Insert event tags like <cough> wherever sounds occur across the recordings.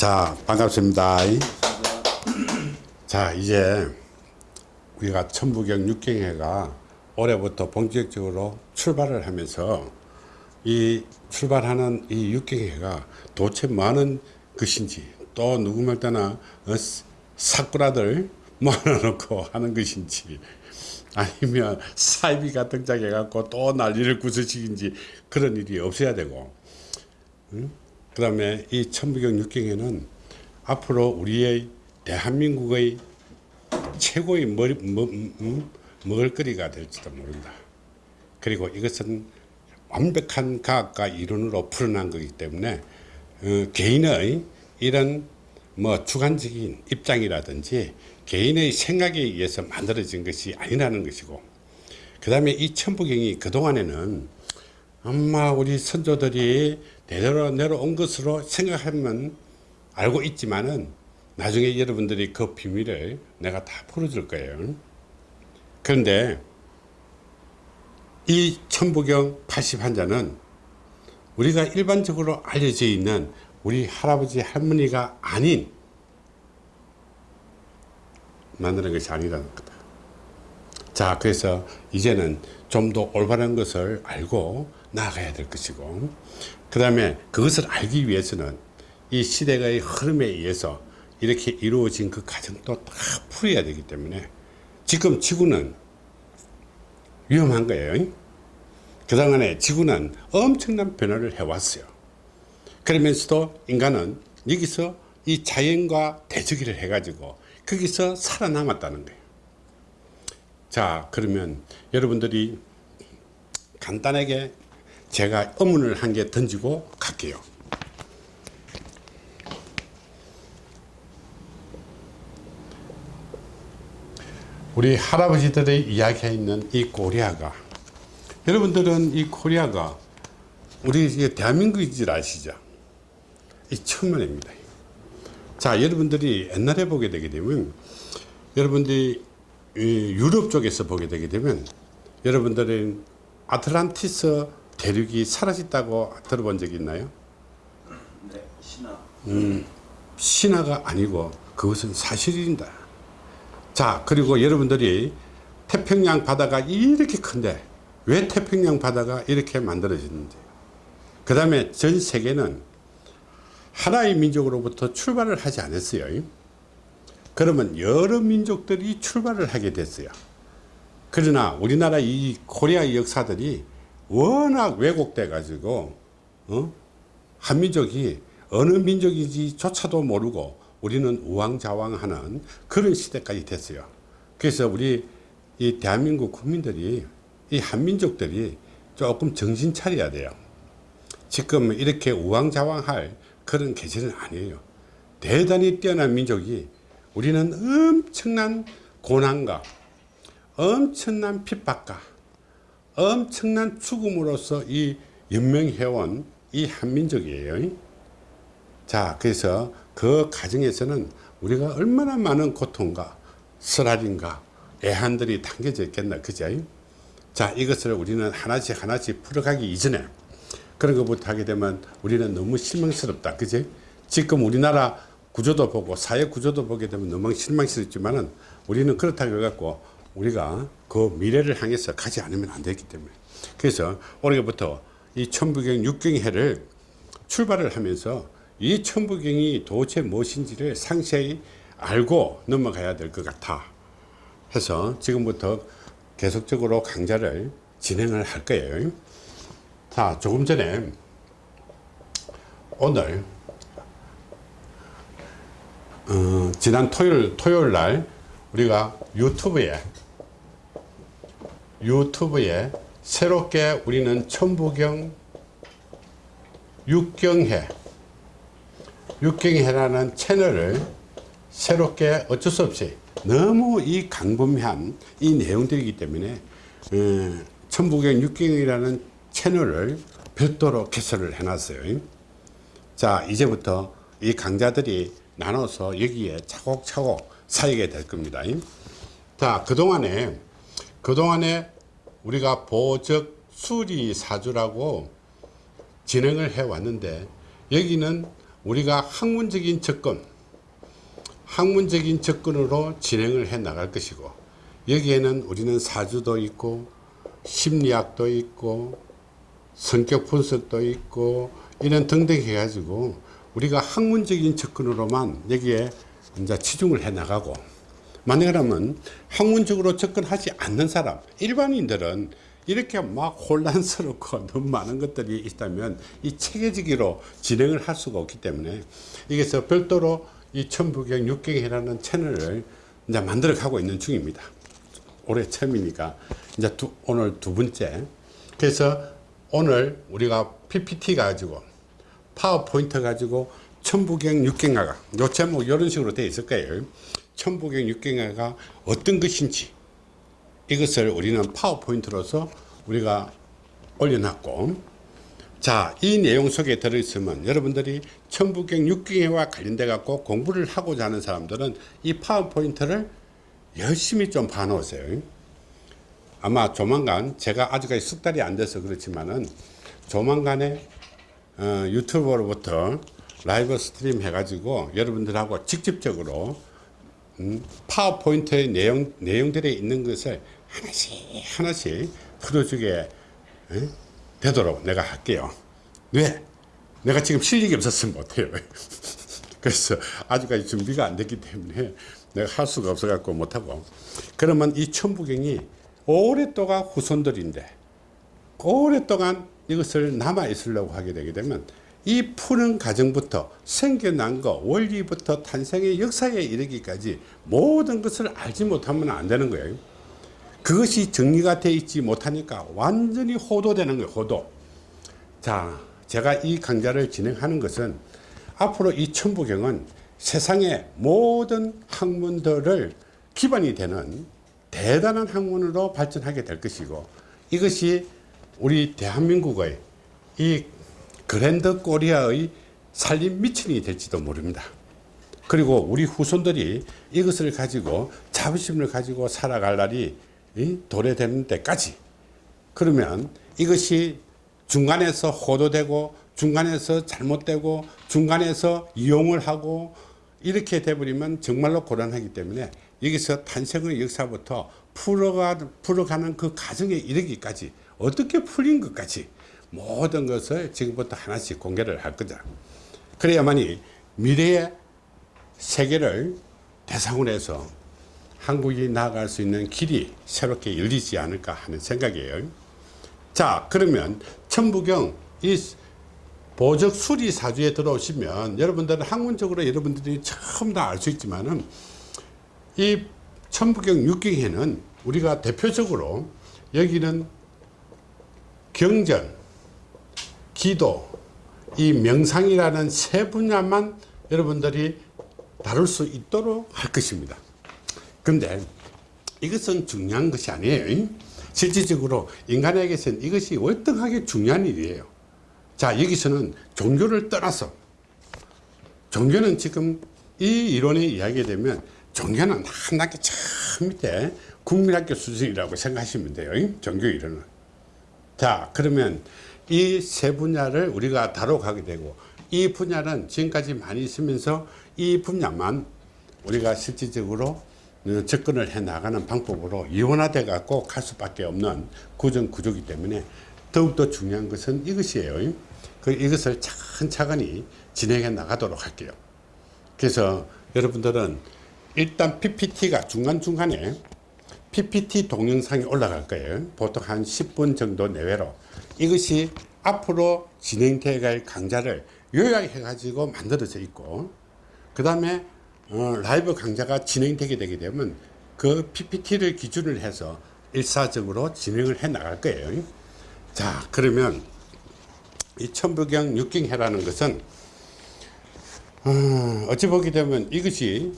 자 반갑습니다 자 이제 우리가 천부경 육경회가 올해부터 본격적으로 출발을 하면서 이 출발하는 이 육경회가 도대체 많은 것인지 또 누구 말 때나 어, <laughs> 모아놓고 하는 것인지 아니면 사이비가 등장해 갖고 또 난리를 구슬치긴지 그런 일이 없어야 되고 응? 그 다음에 이 천부경 육경에는 앞으로 우리의 대한민국의 최고의 머리, 먹, 음, 먹을거리가 될지도 모른다. 그리고 이것은 완벽한 과학과 이론으로 풀어난 거기 때문에 어, 개인의 이런 뭐 주관적인 입장이라든지 개인의 생각에 의해서 만들어진 것이 아니라는 것이고 그 다음에 이 천부경이 그동안에는 아마 우리 선조들이 대대로 내려온 것으로 생각하면 알고 있지만은 나중에 여러분들이 그 비밀을 내가 다 풀어줄 거예요. 그런데 이 천부경 80환자는 우리가 일반적으로 알려져 있는 우리 할아버지 할머니가 아닌 만드는 것이 아니라는 거다. 자 그래서 이제는 좀 더 올바른 것을 알고 나아가야 될 것이고 그 다음에 그것을 알기 위해서는 이 시대의 흐름에 의해서 이렇게 이루어진 그 과정도 다 풀어야 되기 때문에 지금 지구는 위험한 거예요. 그동안에 지구는 엄청난 변화를 해왔어요. 그러면서도 인간은 여기서 이 자연과 대적기를 해가지고 거기서 살아남았다는 거예요. 자 그러면 여러분들이 간단하게 제가 의문을 한 개 던지고 갈게요. 우리 할아버지들의 이야기에 있는 이 코리아가 여러분들은 이 코리아가 우리 대한민국인 줄 아시죠? 이 천만입니다. 자 여러분들이 옛날에 보게 되게 되면 여러분들이 유럽 쪽에서 보게 되게 되면 여러분들은 아틀란티스 대륙이 사라졌다고 들어본 적 있나요? 네, 신화. 음, 신화가 아니고 그것은 사실입니다. 자, 그리고 여러분들이 태평양 바다가 이렇게 큰데 왜 태평양 바다가 이렇게 만들어졌는지 그 다음에 전 세계는 하나의 민족으로부터 출발을 하지 않았어요. 그러면 여러 민족들이 출발을 하게 됐어요. 그러나 우리나라 이 코리아 역사들이 워낙 왜곡돼 가지고 어? 한민족이 어느 민족인지 조차도 모르고 우리는 우왕좌왕하는 그런 시대까지 됐어요. 그래서 우리 이 대한민국 국민들이 이 한민족들이 조금 정신 차려야 돼요. 지금 이렇게 우왕좌왕할 그런 계절은 아니에요. 대단히 뛰어난 민족이 우리는 엄청난 고난과 엄청난 핍박과 엄청난 죽음으로써 이 연명해온 이 한민족이에요. 자, 그래서 그 가정에서는 우리가 얼마나 많은 고통과 쓰라림과 애한들이 담겨져 있겠나, 그죠? 자, 이것을 우리는 하나씩 하나씩 풀어가기 이전에 그런 것부터 하게 되면 우리는 너무 실망스럽다, 그죠? 지금 우리나라 구조도 보고 사회 구조도 보게 되면 너무 실망스럽지만은 우리는 그렇다고 해갖고 우리가 그 미래를 향해서 가지 않으면 안 되기 때문에. 그래서 올해부터 이 천부경 육경해를 출발을 하면서 이 천부경이 도대체 무엇인지를 상세히 알고 넘어가야 될 것 같아 해서 지금부터 계속적으로 강좌를 진행을 할 거예요. 자 조금 전에 오늘 어, 지난 토요일 토요일 날 우리가 유튜브에 유튜브에 새롭게 우리는 천부경 육경회 육경회라는 채널을 새롭게 어쩔 수 없이 너무 이 강범한 이 내용들이기 때문에 어, 천부경 육경이라는 채널을 별도로 개설을 해놨어요. 자 이제부터 이 강자들이 나눠서 여기에 차곡차곡 쌓이게 될 겁니다. 자 그동안에 그동안에 우리가 보적 수리 사주라고 진행을 해 왔는데 여기는 우리가 학문적인 접근 학문적인 접근으로 진행을 해 나갈 것이고 여기에는 우리는 사주도 있고 심리학도 있고 성격 분석도 있고 이런 등등 해가지고 우리가 학문적인 접근으로만 여기에 이제 치중을 해 나가고 만약에 그러면 학문적으로 접근하지 않는 사람 일반인들은 이렇게 막 혼란스럽고 <laughs> 너무 많은 것들이 있다면 이 체계적으로 진행을 할 수가 없기 때문에 여기서 별도로 이 천부경 육경이라는 채널을 이제 만들어 가고 있는 중입니다. 올해 처음이니까 이제 두, 오늘 두 번째. 그래서 오늘 우리가 PPT 가지고 파워포인트 가지고 천부경 육경화가 요 제목 이런 식으로 되어 있을 거예요. 천부경 육경화가 어떤 것인지 이것을 우리는 파워포인트로서 우리가 올려놨고 자, 이 내용 속에 들어있으면 여러분들이 천부경 육경회와 관련돼 갖고 공부를 하고자 하는 사람들은 이 파워포인트를 열심히 좀 봐놓으세요. 아마 조만간 제가 아직까지 석 달이 안 돼서 그렇지만은 조만간에 어, 유튜브로부터 live stream 해가지고 여러분들하고 직접적으로 음, 파워포인트의 내용, 내용들에 있는 것을 하나씩 하나씩 풀어주게 에? 되도록 내가 할게요. 왜? 내가 지금 실력이 없었으면 못해요. <laughs> 그래서 아직까지 준비가 안 됐기 때문에 내가 할 수가 없어갖고 못하고. 그러면 이 천부경이 오랫동안 후손들인데 오랫동안 이것을 남아 있으려고 하게 되게 되면 이 푸는 과정부터 생겨난 거 원리부터 탄생의 역사에 이르기까지 모든 것을 알지 못하면 안 되는 거예요. 그것이 정리가 되어 있지 못하니까 완전히 호도되는 거예요. 호도. 자, 제가 이 강좌를 진행하는 것은 앞으로 이 천부경은 세상의 모든 학문들을 기반이 되는 대단한 학문으로 발전하게 될 것이고 이것이 우리 대한민국의 이 그랜드 코리아의 살림 미천이 될지도 모릅니다. 그리고 우리 후손들이 이것을 가지고 자부심을 가지고 살아갈 날이 이 도래되는 때까지 그러면 이것이 중간에서 호도되고 중간에서 잘못되고 중간에서 이용을 하고 이렇게 돼버리면 정말로 곤란하기 때문에 여기서 탄생의 역사부터 풀어가, 풀어가는 그 과정에 이르기까지 어떻게 풀린 것까지 모든 것을 지금부터 하나씩 공개를 할 거다. 그래야만이 미래의 세계를 대상으로 해서 한국이 나아갈 수 있는 길이 새롭게 열리지 않을까 하는 생각이에요. 자, 그러면 천부경 이 보적 수리 사주에 들어오시면 여러분들은 학문적으로 여러분들이 처음 다 알 수 있지만은 이 천부경 육경에는 우리가 대표적으로 여기는 경전, 기도, 이 명상이라는 세 분야만 여러분들이 다룰 수 있도록 할 것입니다. 근데 이것은 중요한 것이 아니에요. 실질적으로 인간에게서는 이것이 월등하게 중요한 일이에요. 자, 여기서는 종교를 떠나서 종교는 지금 이 이론에 이야기가 되면 종교는 한 학기 저 밑에 국민학교 수준이라고 생각하시면 돼요. 종교 이론은. 자, 그러면 이 세 분야를 우리가 다뤄가게 되고 이 분야는 지금까지 많이 있으면서 이 분야만 우리가 실질적으로 접근을 해 나가는 방법으로 이원화돼 갖고 갈 수밖에 없는 구정 구조기 때문에 더욱더 중요한 것은 이것이에요. 그 이것을 차근차근히 진행해 나가도록 할게요. 그래서 여러분들은 일단 PPT가 중간중간에 PPT 동영상이 올라갈 거예요. 보통 한 10분 정도 내외로. 이것이 앞으로 갈 강좌를 요약해 가지고 만들어져 있고 그 다음에 어, 라이브 강좌가 진행되게 되게 되면 그 PPT를 기준을 해서 일사적으로 진행을 해 나갈 거예요. 자, 그러면 이 천부경 육경해라는 것은 어, 어찌 보게 되면 이것이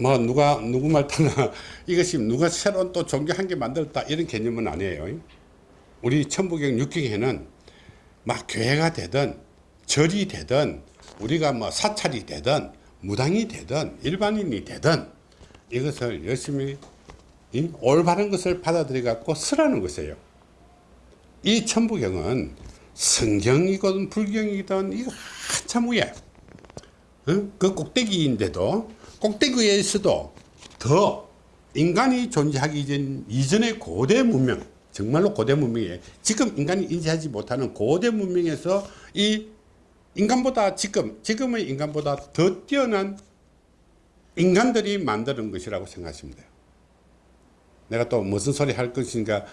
뭐 누가 누구 말 타나 <laughs> 이것이 누가 새로운 또 종교 한 개 만들었다 이런 개념은 아니에요. 우리 천부경 육경에는 막 교회가 되든 절이 되든 우리가 뭐 사찰이 되든 무당이 되든 일반인이 되든 이것을 열심히 이 올바른 것을 받아들여 갖고 쓰라는 것이에요. 이 천부경은 성경이건 불경이든 이거 한참 위에 어? 그 꼭대기인데도 꼭대기에서도 더 인간이 존재하기 전 이전의 고대 문명 정말로 고대 문명이에요 지금 인간이 인지하지 못하는 고대 문명에서 이 인간보다 지금 지금의 인간보다 더 뛰어난 인간들이 만드는 것이라고 생각하시면 돼요. 내가 또 무슨 소리 할 것인가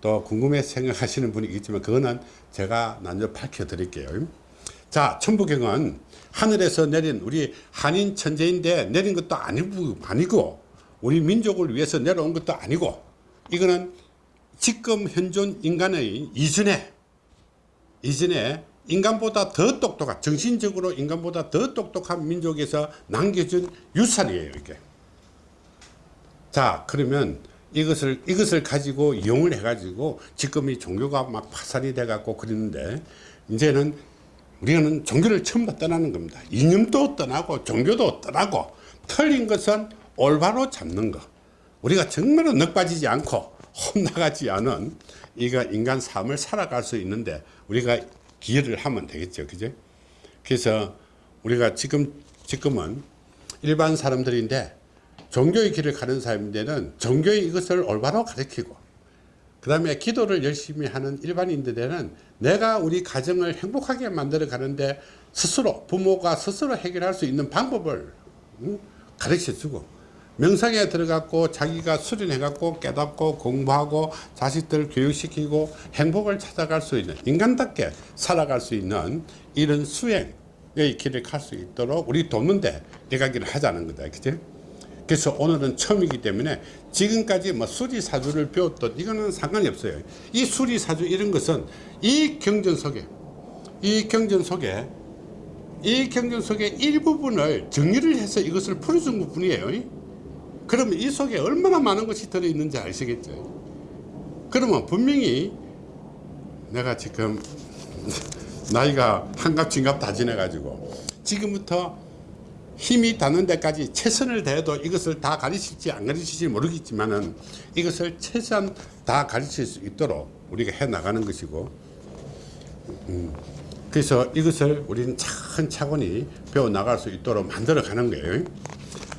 또 궁금해 생각하시는 분이 있지만 그거는 제가 나중에 밝혀 드릴게요. 자 천부경은 하늘에서 내린 우리 한인 천재인데 내린 것도 아니고, 아니고 우리 민족을 위해서 내려온 것도 아니고 이거는 지금 현존 인간의 이전에 이전에 인간보다 더 똑똑한 정신적으로 인간보다 더 똑똑한 민족에서 남겨준 유산이에요 이게. 자 그러면 이것을 이것을 가지고 이용을 해 가지고 지금 이 종교가 막 파산이 돼 갖고 그러는데 이제는 우리는 종교를 처음 떠나는 겁니다. 이념도 떠나고 종교도 떠나고 틀린 것은 올바로 잡는 것 우리가 정말로 넉 빠지지 않고 혼나가지 않은 이가 인간 삶을 살아갈 수 있는데 우리가 기여를 하면 되겠죠. 그죠? 그래서 우리가 지금 지금은 일반 사람들인데 종교의 길을 가는 사람들은 종교의 이것을 올바로 가르치고 그 다음에 기도를 열심히 하는 일반인들에는 내가 우리 가정을 행복하게 만들어 가는데 스스로 부모가 스스로 해결할 수 있는 방법을 가르쳐 주고 명상에 들어갔고 자기가 수련해 갖고 깨닫고 공부하고 자식들 교육시키고 행복을 찾아갈 수 있는 인간답게 살아갈 수 있는 이런 수행의 길을 갈 수 있도록 우리 돕는데 내가기를 하자는 거다. 그죠 그래서 오늘은 처음이기 때문에 지금까지 뭐 수리사주를 배웠던 이거는 상관이 없어요. 이 수리사주 이런 것은 이 경전 속에 이 경전 속에 이 경전 속에 일부분을 정리를 해서 이것을 풀어준 것 뿐이에요 그러면 이 속에 얼마나 많은 것이 들어있는지 아시겠죠? 그러면 분명히 내가 지금 <laughs> 나이가 한갑 진갑 다 지내 가지고 지금부터 힘이 닿는 데까지 최선을 다해도 이것을 다 가르칠지 안 가르칠지 모르겠지만 은 이것을 최대한 다 가르칠 수 있도록 우리가 해 나가는 것이고 음, 그래서 이것을 우리는 차근차근히 배워 나갈 수 있도록 만들어 가는 거예요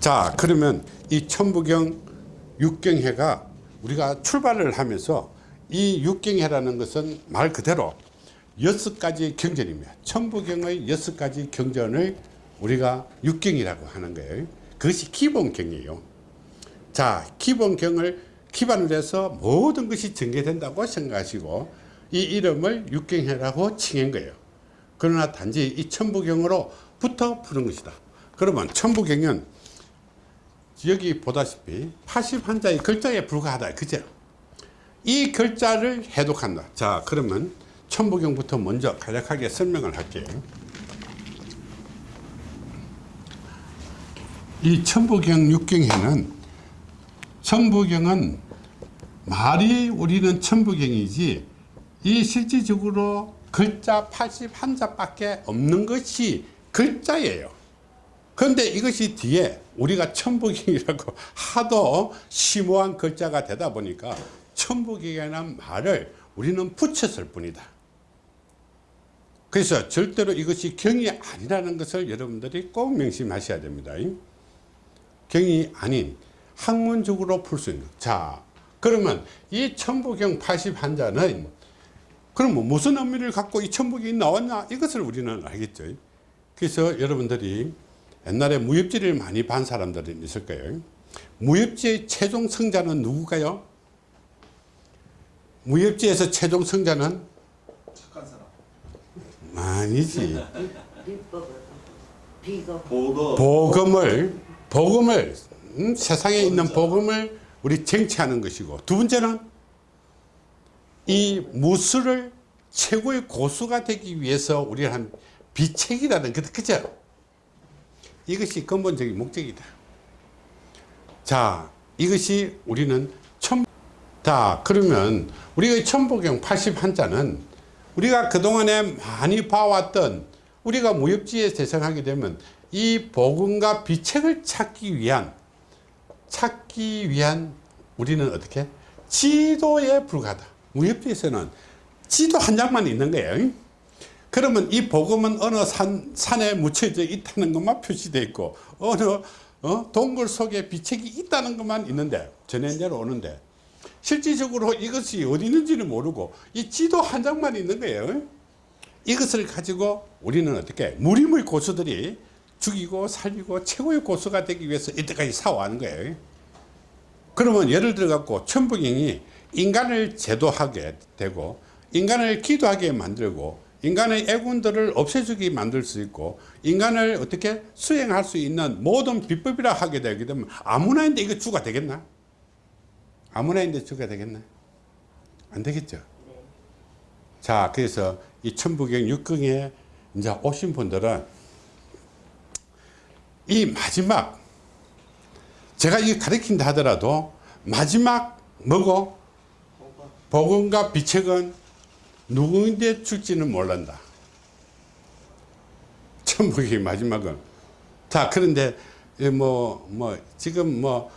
자 그러면 이 천부경 육경회가 우리가 출발을 하면서 이 육경회라는 것은 말 그대로 여섯 가지 경전입니다. 천부경의 여섯 가지 경전을 우리가 육경이라고 하는 거예요. 그것이 기본경이에요. 자 기본경을 기반으로 해서 모든 것이 전개된다고 생각하시고 이 이름을 육경회라고 칭한 거예요. 그러나 단지 이 천부경으로 붙어 푸는 것이다. 그러면 천부경은 여기 보다시피 80한자의 글자에 불과하다. 그죠? 이 글자를 해독한다. 자 그러면 천부경부터 먼저 간략하게 설명을 할게요. 이 천부경 육경에는 천부경은 말이 우리는 천부경이지 이 실질적으로 글자 81자 밖에 없는 것이 글자예요. 그런데 이것이 뒤에 우리가 천부경이라고 하도 심오한 글자가 되다 보니까 천부경이라는 말을 우리는 붙였을 뿐이다. 그래서 절대로 이것이 경이 아니라는 것을 여러분들이 꼭 명심하셔야 됩니다. 경이 아닌 학문적으로 풀 수 있는 자 그러면 이 천부경 81자는 그럼 뭐 무슨 의미를 갖고 이 천부경이 나왔냐? 이것을 우리는 알겠죠. 그래서 여러분들이 옛날에 무협지를 많이 반 사람들이 있을 거예요. 무협지의 최종 성자는 누구가요? 무협지에서 최종 성자는 착한 사람. 아니지. 보거. 복음을 복음을 음, 세상에 있는 복음을 우리 쟁취하는 것이고. 두 번째는 이 무술을 최고의 고수가 되기 위해서 우리가 한 비책이라는 것 그죠 이것이 근본적인 목적이다. 자 이것이 우리는 천, 자 그러면 우리가 천보경 81자는 우리가 그동안에 많이 봐왔던 우리가 무협지에 대상하게 되면 이 복음과 비책을 찾기 위한 찾기 위한 우리는 어떻게? 지도에 불과하다. 무협지에서는 지도 한 장만 있는 거예요 그러면 이 복음은 어느 산, 산에 묻혀져 있다는 것만 표시되어 있고 어느 어? 동굴 속에 비책이 있다는 것만 있는데 전해 내려오는데 실질적으로 이것이 어디 있는지를 모르고 이 지도 한 장만 있는 거예요 이것을 가지고 우리는 어떻게 무림의 고수들이 죽이고 살리고 최고의 고수가 되기 위해서 이때까지 사와는 거예요 그러면 예를 들어 갖고 천부경이 인간을 제도하게 되고 인간을 기도하게 만들고 인간의 애군들을 없애주게 만들 수 있고 인간을 어떻게 수행할 수 있는 모든 비법이라 하게 되게 되면 아무나 인데 이거 주가 되겠나? 아무나 인데 주가 되겠나? 안 되겠죠. 자, 그래서 이 천부경 육경에 이제 오신 분들은 이 마지막 제가 이게 가르친다 하더라도 마지막 뭐고 복음과 비책은 누구인데 줄지는 몰란다. 천국이 마지막은. 자, 그런데 뭐, 뭐, 지금 뭐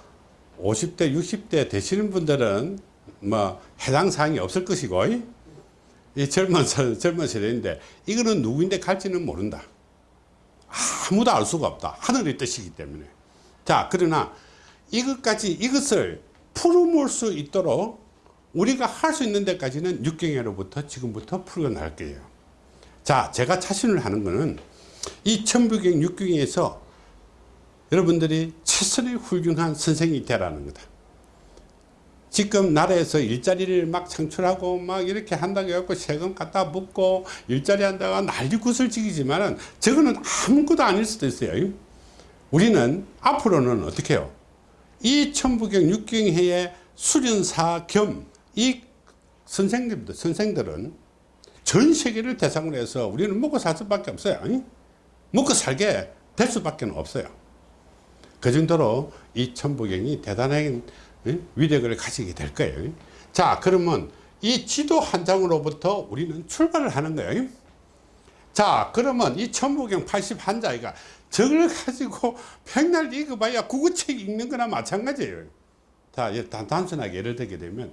50대, 60대 되시는 분들은 뭐 해당 사항이 없을 것이고, 이 젊은, 세- 젊은 세대인데, 이거는 누구인데 갈지는 모른다. 아무도 알 수가 없다. 하늘의 뜻이기 때문에. 자, 그러나 이것까지, 이것을 풀어볼 수 있도록 우리가 할 수 있는 데까지는 육경회로부터 지금부터 풀어나갈 거예요. 자, 제가 자신을 하는 거는 이 천부경 육경에서 여러분들이 최선의 훌륭한 선생이 되라는 거다. 지금 나라에서 일자리를 막 창출하고 막 이렇게 한다고 해갖고 세금 갖다 묻고 일자리 한다가 난리 구슬치기지만은 저거는 아무것도 아닐 수도 있어요. 우리는 앞으로는 어떻게 해요? 이 천부경 육경회의 수련사 겸 이 선생님들, 선생들은 전 세계를 대상으로 해서 우리는 먹고 살 수밖에 없어요. 아니? 먹고 살게 될 수밖에 없어요. 그 정도로 이 천부경이 대단한 예? 위력을 가지게 될 거예요. 자, 그러면 이 지도 한 장으로부터 우리는 출발을 하는 거예요. 자, 그러면 이 천부경 81자가 저걸 가지고 백날 읽어봐야 국어책 읽는 거나 마찬가지예요. 자, 예, 단- 단순하게 예를 들게 되면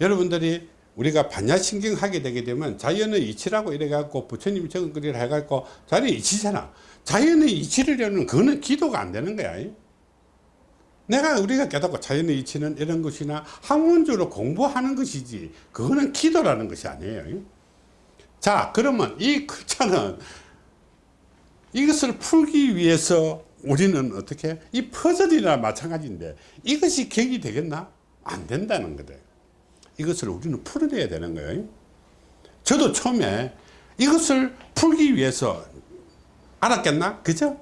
여러분들이 우리가 반야신경 하게 되게 되면 자연의 이치라고 이래갖고 부처님이 적은 글이라 해갖고 자연의 이치잖아. 자연의 이치를 여는 그거는 기도가 안 되는 거야. 내가 우리가 깨닫고 자연의 이치는 이런 것이나 학문적으로 공부하는 것이지 그거는 기도라는 것이 아니에요. 자 그러면 이 글자는 이것을 풀기 위해서 우리는 어떻게 이 퍼즐이나 마찬가지인데 이것이 격이 되겠나? 안 된다는 거다. 이것을 우리는 풀어내야 되는 거예요. 저도 처음에 이것을 풀기 위해서 알았겠나? 그죠?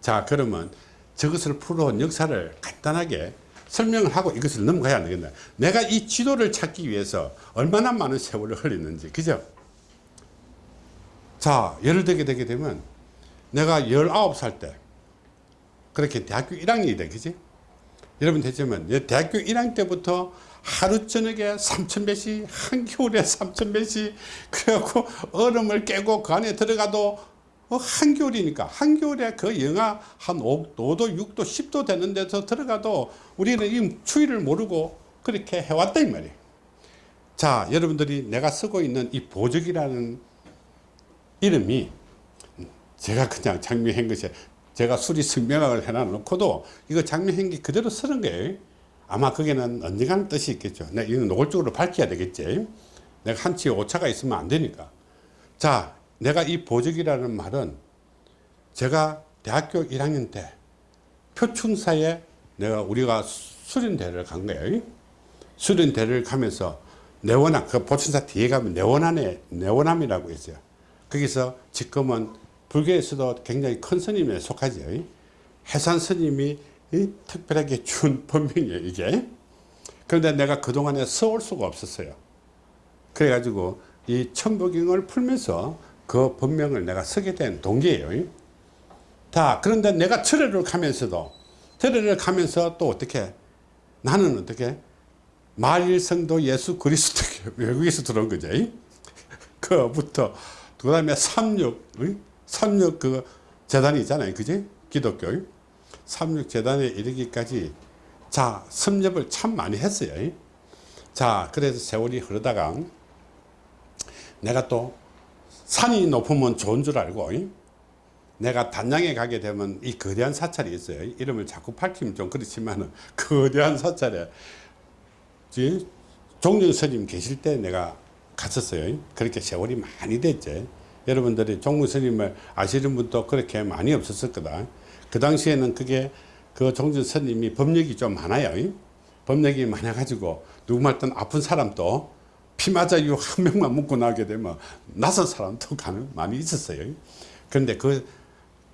자, 그러면 저것을 풀어온 역사를 간단하게 설명을 하고 이것을 넘어가야 되겠나? 내가 이 지도를 찾기 위해서 얼마나 많은 세월을 흘렸는지, 그죠? 자, 예를 들게 되게 되면 내가 19살 때 그렇게 대학교 1학년이 돼, 그지? 여러분 되지만 대학교 1학년 때부터 하루 저녁에 3,000배씩 한겨울에 3,000배씩 그래갖고 얼음을 깨고 그 안에 들어가도 어, 한겨울이니까 한겨울에 그 영하 한 5, 5도 6도 10도 되는 데서 들어가도 우리는 이 추위를 모르고 그렇게 해왔다 이 말이에요 자 여러분들이 내가 쓰고 있는 이 보적이라는 이름이 제가 그냥 장미한 것이 제가 수리 승명학을 해놔놓고도 이거 장미한 게 그대로 쓰는 거예요. 아마 거기는 언젠가는 뜻이 있겠죠. 내가 이건 노골적으로 밝혀야 되겠지. 내가 한치의 오차가 있으면 안 되니까. 자, 내가 이 보적이라는 말은 제가 대학교 1학년 때 표충사에 내가 우리가 수련대를 간 거예요. 수련대를 가면서 내원암, 그 보충사 뒤에 가면 내원암에, 내원암이라고 있어요. 거기서 지금은 불교에서도 굉장히 큰 스님에 속하죠. 해산 스님이 이 특별하게 준 <laughs> 법명이에요, 이게. 그런데 내가 그동안에 써올 수가 없었어요. 그래가지고 이 천부경을 풀면서 그 법명을 내가 쓰게 된 동기예요. 자, 그런데 내가 철회를 가면서도, 철회를 가면서 또 어떻게, 나는 어떻게, 말일성도 예수 그리스도 <laughs> 외국에서 들어온 거죠. <laughs> 그부터, 그 다음에 삼육, 응? 삼육 그 재단이 있잖아요. 그지? 기독교. 삼육 재단에 이르기까지 자, 섭렵을 참 많이 했어요. 자, 그래서 세월이 흐르다가 내가 또 산이 높으면 좋은 줄 알고 이? 내가 단양에 가게 되면 이 거대한 사찰이 있어요. 이름을 자꾸 밝히면 좀 그렇지만 <laughs> 거대한 사찰에 이 종정 스님 계실 때 내가 갔었어요. 그렇게 세월이 많이 됐지. 여러분들이 종정 스님을 아시는 분도 그렇게 많이 없었을 거다. 그 당시에는 그게 그 스님이 법력이 좀 많아요. 이? 법력이 많아가지고 누구 말든 아픈 사람도 피 맞아 요한 명만 묻고 나게 되면 낯선 사람도 가능 많이 있었어요. 그런데 그,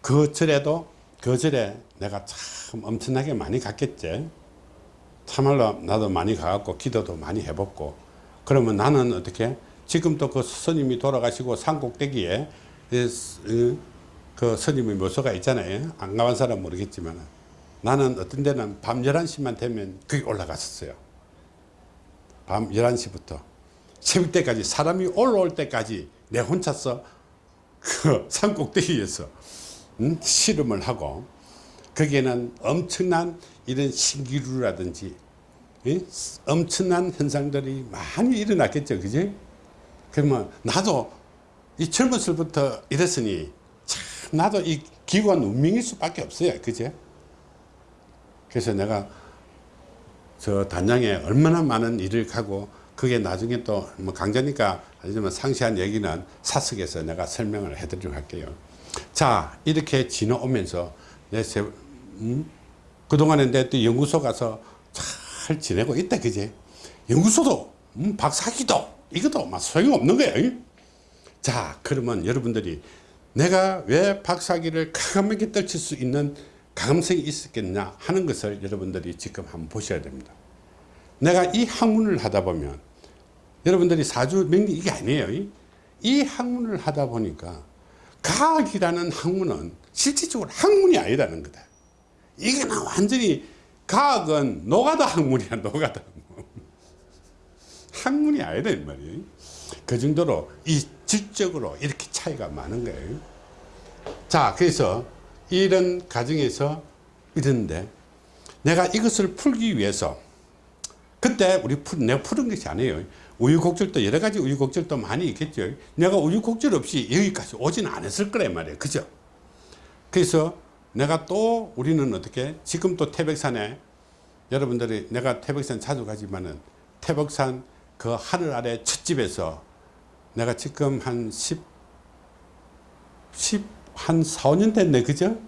그 절에도 그 절에 내가 참 엄청나게 많이 갔겠지. 참말로 나도 많이 가갖고 기도도 많이 해봤고 그러면 나는 어떻게 지금도 그 스님이 돌아가시고 산꼭대기에 그 스님의 묘소가 있잖아요. 안 가본 사람 모르겠지만 나는 어떤 데는 밤 11시만 되면 거기 올라갔었어요. 밤 11시부터 새벽 때까지 사람이 올라올 때까지 내 혼자서 그 산 꼭대기에서 음? 씨름을 하고 거기에는 엄청난 이런 신기루라든지 예? 엄청난 현상들이 많이 일어났겠죠 그지 그러면 나도 이 젊었을 부터 이랬으니 참 나도 이 기관 운명일 수밖에 없어요 그제 그래서 내가 저 단양에 얼마나 많은 일을 가고 그게 나중에 또 뭐 강좌니까 하지만 상세한 얘기는 사석에서 내가 설명을 해드리도록 할게요. 자 이렇게 지나오면서 내 세, 음? 그동안에 내또 연구소 가서 잘 지내고 있다 그제 연구소도 음, 박사기도 이것도 막 소용없는 거예요. 자 그러면 여러분들이 내가 왜 박사기를 가감하게 떨칠 수 있는 가감성이 있었겠냐 하는 것을 여러분들이 지금 한번 보셔야 됩니다. 내가 이 학문을 하다 보면 여러분들이 사주 명리 이게 아니에요. 이- 이 학문을 하다 보니까 과학이라는 학문은 실질적으로 학문이 아니라는 거다. 이게 나 완전히 과학은 노가다 학문이야 노가다 학문. <laughs> 학문이 아니다 이 말이에요. 그 정도로 이 질적으로 이렇게 차이가 많은 거예요. 자 그래서 이런 과정에서 이런데 내가 이것을 풀기 위해서 그때 우리 풀, 내가 푸는 것이 아니에요. 우유곡절도 여러 가지 우유곡절도 많이 있겠죠. 내가 우유곡절 없이 여기까지 오지는 않았을 거란 말이에요. 그죠? 그래서 내가 또 우리는 어떻게 지금 또 태백산에 여러분들이 내가 태백산 자주 가지만은 태백산 그 하늘 아래 첫 집에서 내가 지금 한 10, 10, 한 4, 5년 됐네. 그죠?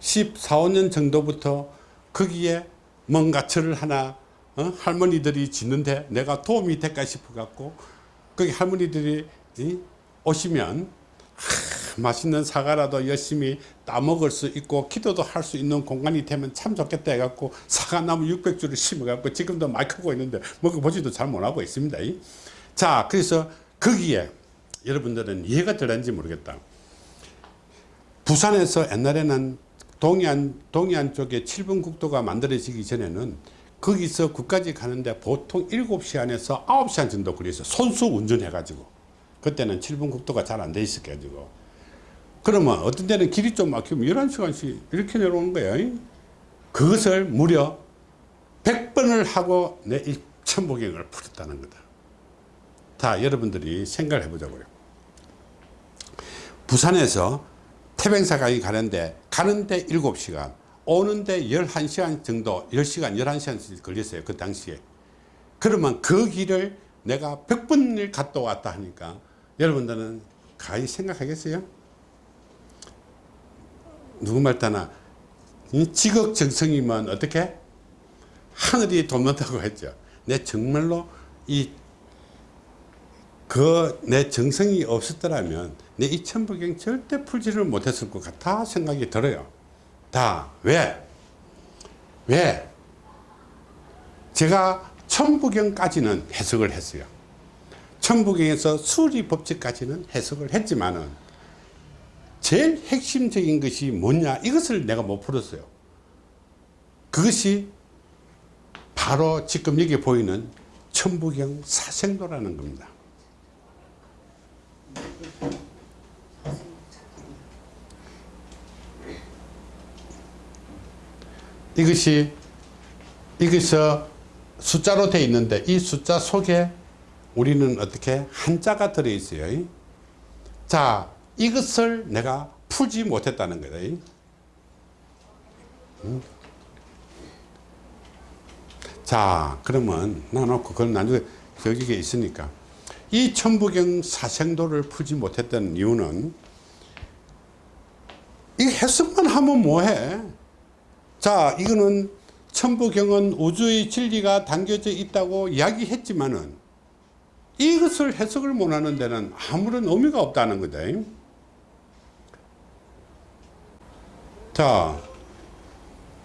14, 15년 정도부터 거기에 뭔가 절을 하나 어? 할머니들이 짓는데 내가 도움이 될까 싶어 갖고 거기 할머니들이 이? 오시면 하, 맛있는 사과라도 열심히 따먹을 수 있고 기도도 할 수 있는 공간이 되면 참 좋겠다 해갖고 사과나무 600주를 심어갖고 지금도 많이 크고 있는데 먹어보지도 잘 못하고 있습니다. 이. 자 그래서 거기에 여러분들은 이해가 되는지 모르겠다. 부산에서 옛날에는 동해안, 동해안 쪽에 7번 국도가 만들어지기 전에는 거기서 국까지 가는데 보통 7시 안에서 9시간 정도 걸려서 손수 운전해가지고 그때는 7번 국도가 잘 안 돼 있어가지고 그러면 어떤 데는 길이 좀 막히면 11시간씩 이렇게 내려오는 거예요. 그것을 무려 100번을 하고 내이 천복행을 풀었다는 거다. 다 여러분들이 생각을 해보자고요. 부산에서 태백사강이 가는데 가는데 7시간 오는데 11시간 정도 10시간 11시간 걸렸어요 그 당시에 그러면 그 길을 내가 100번을 갔다 왔다 하니까 여러분들은 가히 생각하겠어요? 누구 말따나 이 지극정성이면 어떻게? 하늘이 돕는다고 했죠 내 정말로 이 그 내 정성이 없었더라면 내 이 천부경 절대 풀지를 못했을 것 같아 생각이 들어요. 다 왜? 왜? 제가 천부경까지는 해석을 했어요. 천부경에서 수리 법칙까지는 해석을 했지만은 제일 핵심적인 것이 뭐냐 이것을 내가 못 풀었어요. 그것이 바로 지금 여기 보이는 천부경 사생도라는 겁니다. 이것이 여기서 숫자로 되어 있는데 이 숫자 속에 우리는 어떻게 한자가 들어 있어요. 자, 이것을 내가 풀지 못했다는 거다. 음? 자, 그러면 나놓고 그건 나중에 여기에 있으니까 이 천부경 사생도를 풀지 못했던 이유는 이 해석만 하면 뭐해? 자, 이거는 천부경은 우주의 진리가 담겨져 있다고 이야기했지만은 이것을 해석을 못하는 데는 아무런 의미가 없다는 거다. 자,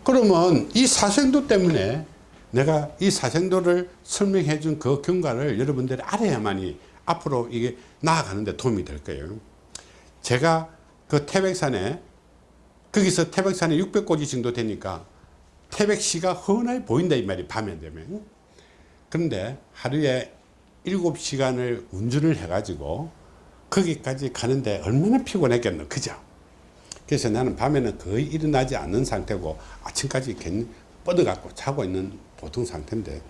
그러면 이 사생도 때문에 내가 이 사생도를 설명해 준 그 경과를 여러분들이 알아야만이 앞으로 이게 나아가는데 도움이 될 거예요. 제가 그 태백산에 거기서 태백산에 600고지 정도 되니까 태백시가 훤하게 보인다 이 말이 밤에 되면. 그런데 하루에 7시간을 운전을 해 가지고 거기까지 가는데 얼마나 피곤했겠노. 그죠 그래서 나는 밤에는 거의 일어나지 않는 상태고 아침까지 괜히 뻗어갖고 자고 있는 보통 상태인데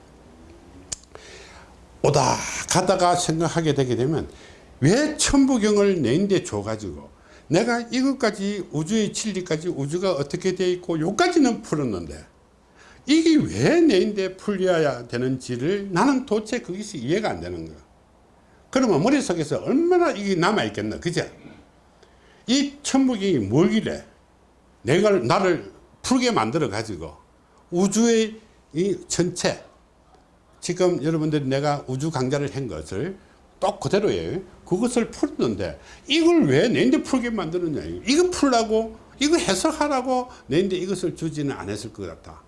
오다 가다가 생각하게 되게 되면 왜 천부경을 내인데 줘가지고 내가 이것까지 우주의 진리까지 우주가 어떻게 되어 있고 요까지는 풀었는데 이게 왜 내인데 풀려야 되는지를 나는 도대체 그것이 이해가 안 되는 거야. 그러면 머릿속에서 얼마나 이게 남아있겠나 그죠 이 천부경이 뭘길래 내가 나를 풀게 만들어 가지고 우주의 이 전체 지금 여러분들이 내가 우주 강좌를 한 것을 똑 그대로예요. 그것을 풀었는데 이걸 왜 내인데 풀게 만드느냐. 이거 풀라고 이거 해석하라고 내인데 이것을 주지는 않았을 것 같다.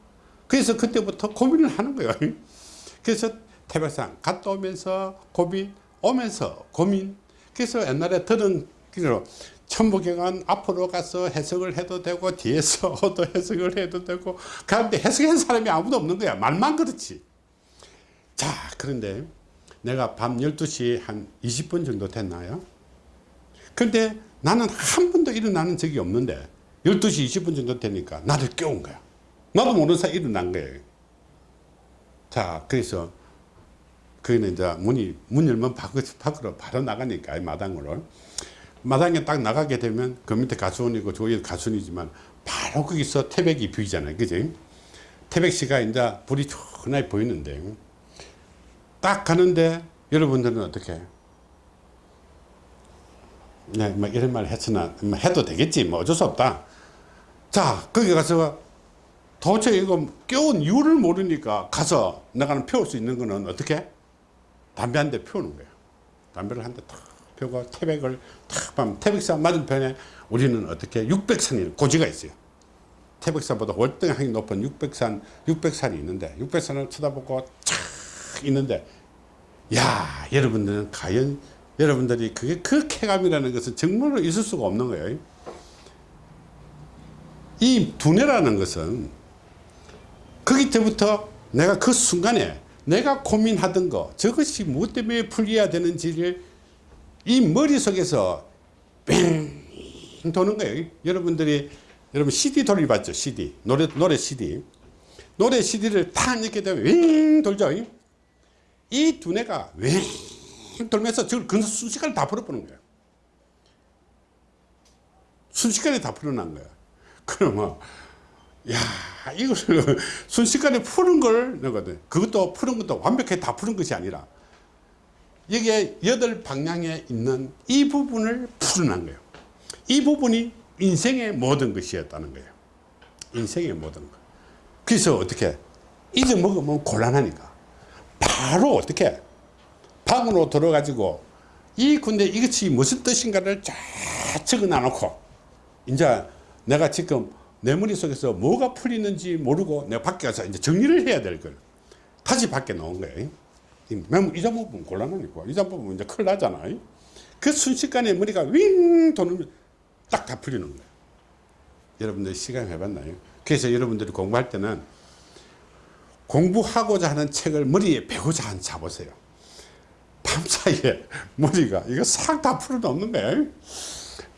그래서 그때부터 고민을 하는 거예요. <laughs> 그래서 태백산 갔다 오면서 고민 오면서 고민. 그래서 옛날에 들은 기로 천부경은 앞으로 가서 해석을 해도 되고 뒤에서 또 <laughs> 해석을 해도 되고 그런데 해석한 사람이 아무도 없는 거야. 말만 그렇지. 자 그런데 내가 밤 12시 한 20분 정도 됐나요? 근데 나는 한 번도 일어나는 적이 없는데 12시 20분 정도 되니까 나를 깨운 거야. 나도 모르는 사이 일어난 거예요. 자 그래서 거기는 이제 문이 문 열면 밖으로, 바로 나가니까 이 마당으로 마당에 딱 나가게 되면 그 밑에 가수원이고 저기 가수원이지만 바로 거기서 태백이 보이잖아요. 그지? 태백시가 이제 불이 촉하게 보이는데 딱 가는데 여러분들은 어떻게? 네, 뭐 이런 말 했으나 뭐 해도 되겠지. 뭐 어쩔 수 없다. 자 거기 가서 도대체 이거 깨운 이유를 모르니까 가서 내가 피울 수 있는 거는 어떻게? 담배 한 대 피우는 거예요. 담배를 한 대 탁 피우고 태백을 탁 하면 태백산 맞은편에 우리는 어떻게 600산이 고지가 있어요. 태백산보다 월등하게 높은 600산 600산이 있는데 600산을 쳐다보고 쫙 있는데 야 여러분들은 과연 여러분들이 그게 그 쾌감이라는 것은 정말로 있을 수가 없는 거예요. 이 두뇌라는 것은 거기 때부터 내가 그 순간에 내가 고민하던 거 저것이 무엇 때문에 풀려야 되는지를 이 머릿속에서 뺑 도는 거예요. 여러분들이 여러분 CD 돌려봤죠? CD 노래, 노래 CD 노래 CD를 탁 넣게 되면 윙 돌죠. 이 두뇌가 윙 돌면서 저걸 그 순식간에 다 풀어보는 거예요. 순식간에 다 풀어난 거야. 그러면 야 이걸 순식간에 푸는 걸 내거든. 그것도 푸는 것도 완벽하게 다 푸는 것이 아니라 여기에 여덟 방향에 있는 이 부분을 풀어난 거예요 이 부분이 인생의 모든 것이었다는 거예요 인생의 모든 것 그래서 어떻게 잊어먹으면 곤란하니까 바로 어떻게 방으로 들어가지고 이 근데 이것이 무슨 뜻인가를 쫙 적어 놔놓고 이제 내가 지금 내 머릿속에서 뭐가 풀리는지 모르고 내가 밖에 가서 이제 정리를 해야 될 걸. 다시 밖에 나온 거예요. 잊어먹으면 곤란하니까. 잊어먹으면 이제 큰일 나잖아. 그 순식간에 머리가 윙 도는 딱 다 풀리는 거예요. 여러분들 시간 해봤나요? 그래서 여러분들이 공부할 때는 공부하고자 하는 책을 머리에 배우자 한 잡으세요. 밤사이에 <laughs> 머리가 이거 싹 다 풀어놓는 거예요.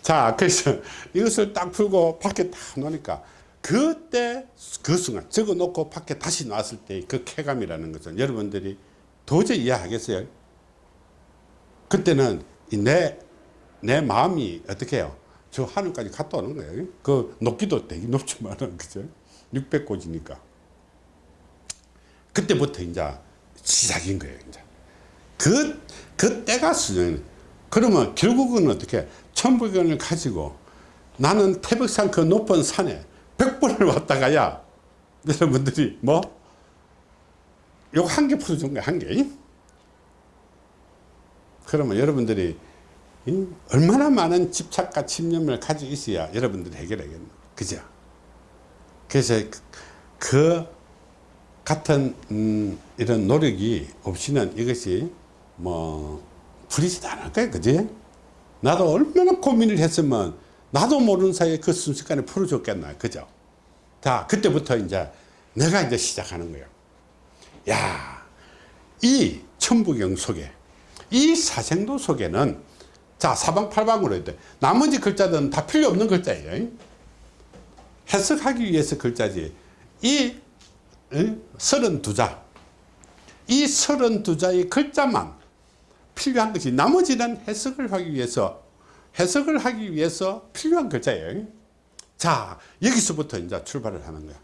자 그래서 이것을 딱 풀고 밖에 딱 놓으니까 그때 그 순간 적어 놓고 밖에 다시 나왔을 때 그 쾌감이라는 것은 여러분들이 도저히 이해하겠어요 그때는 내 내 마음이 어떻게 해요? 저 하늘까지 갔다 오는 거예요. 그 높기도 되게 높지만은, 그죠? 600고지니까. 그때부터 이제 시작인 거예요, 이제. 그, 그 때가 수준. 그러면 결국은 어떻게, 천부경을 가지고 나는 태백산 그 높은 산에 100번을 왔다가야 여러분들이 뭐, 요거 한 개 풀어준 거야, 한 개. 그러면 여러분들이 이 얼마나 많은 집착과 집념을 가지고 있어야 여러분들이 해결하겠노. 그죠? 그래서 그, 그 같은 음, 이런 노력이 없이는 이것이 뭐 풀리지도 않을 거예요. 그지? 나도 얼마나 고민을 했으면 나도 모르는 사이에 그 순식간에 풀어줬겠나. 그죠? 자, 그때부터 이제 내가 이제 시작하는 거예요. 야, 이 천부경 속에 이 사생도 속에는 자 사방팔방으로 해도 나머지 글자들은 다 필요 없는 글자예요. 해석하기 위해서 글자지. 이 서른두 자, 이 서른두 자의 글자만 필요한 것이 나머지는 해석을 하기 위해서 해석을 하기 위해서 필요한 글자예요. 자 여기서부터 이제 출발을 하는 거야.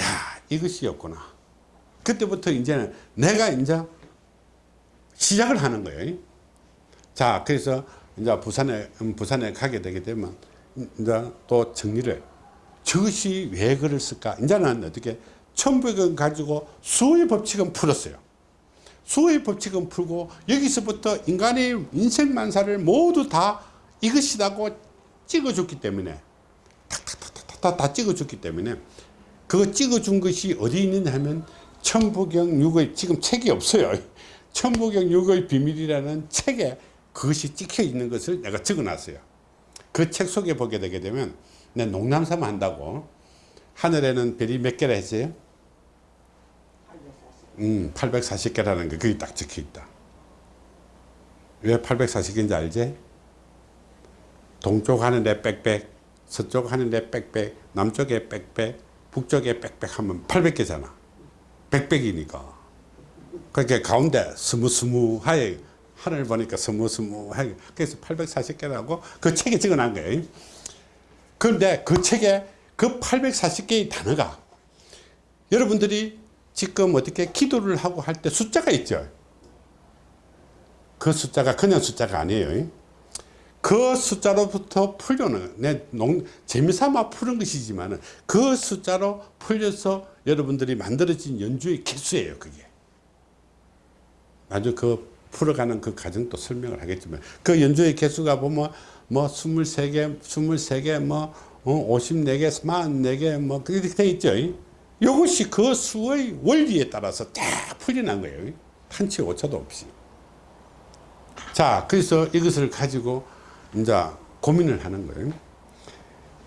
야 이것이었구나 그때부터 이제는 내가 이제 시작을 하는 거예요. 자, 그래서 이제 부산에, 음, 부산에 가게 되게 되면 이제 또 정리를 저것이 왜 그랬을까? 이제는 어떻게 천부경 가지고 수의 법칙은 풀었어요. 수의 법칙은 풀고 여기서부터 인간의 인생만사를 모두 다 이것이라고 찍어줬기 때문에 탁탁탁탁탁 다 찍어줬기 때문에 그거 찍어준 것이 어디 있느냐 하면 천부경 6의 지금 책이 없어요. <laughs> 천부경 6의 비밀이라는 책에 그것이 찍혀 있는 것을 내가 적어 놨어요. 그 책 속에 보게 되게 되면 내 농담삼 한다고 하늘에는 별이 몇 개라 했어요? 840. 음, 840개라는 게 거기 딱 적혀 있다. 왜 840개인지 알지? 동쪽 하늘에 빽빽, 서쪽 하늘에 빽빽, 남쪽에 빽빽, 북쪽에 빽빽 하면 800개잖아. 빽빽이니까. 그러니까 가운데 스무스무하게 하늘 보니까 스무스무하게 그래서 840개라고 그 책에 적어 놓은 거예요. 그런데 그 책에 그 840개의 단어가 여러분들이 지금 어떻게 기도를 하고 할 때 숫자가 있죠. 그 숫자가 그냥 숫자가 아니에요. 그 숫자로부터 풀려는 내 농, 재미삼아 푸는 것이지만 그 숫자로 풀려서 여러분들이 만들어진 연주의 개수예요. 그게. 나중에 그 풀어가는 그 과정도 설명을 하겠지만 그 연주의 개수가 보면 뭐 23개, 23개, 뭐 54개, 44개 뭐 그렇게 돼 있죠. 이것이 그 수의 원리에 따라서 딱 풀려난 거예요. 한치 오차도 없이. 자, 그래서 이것을 가지고 이제 고민을 하는 거예요.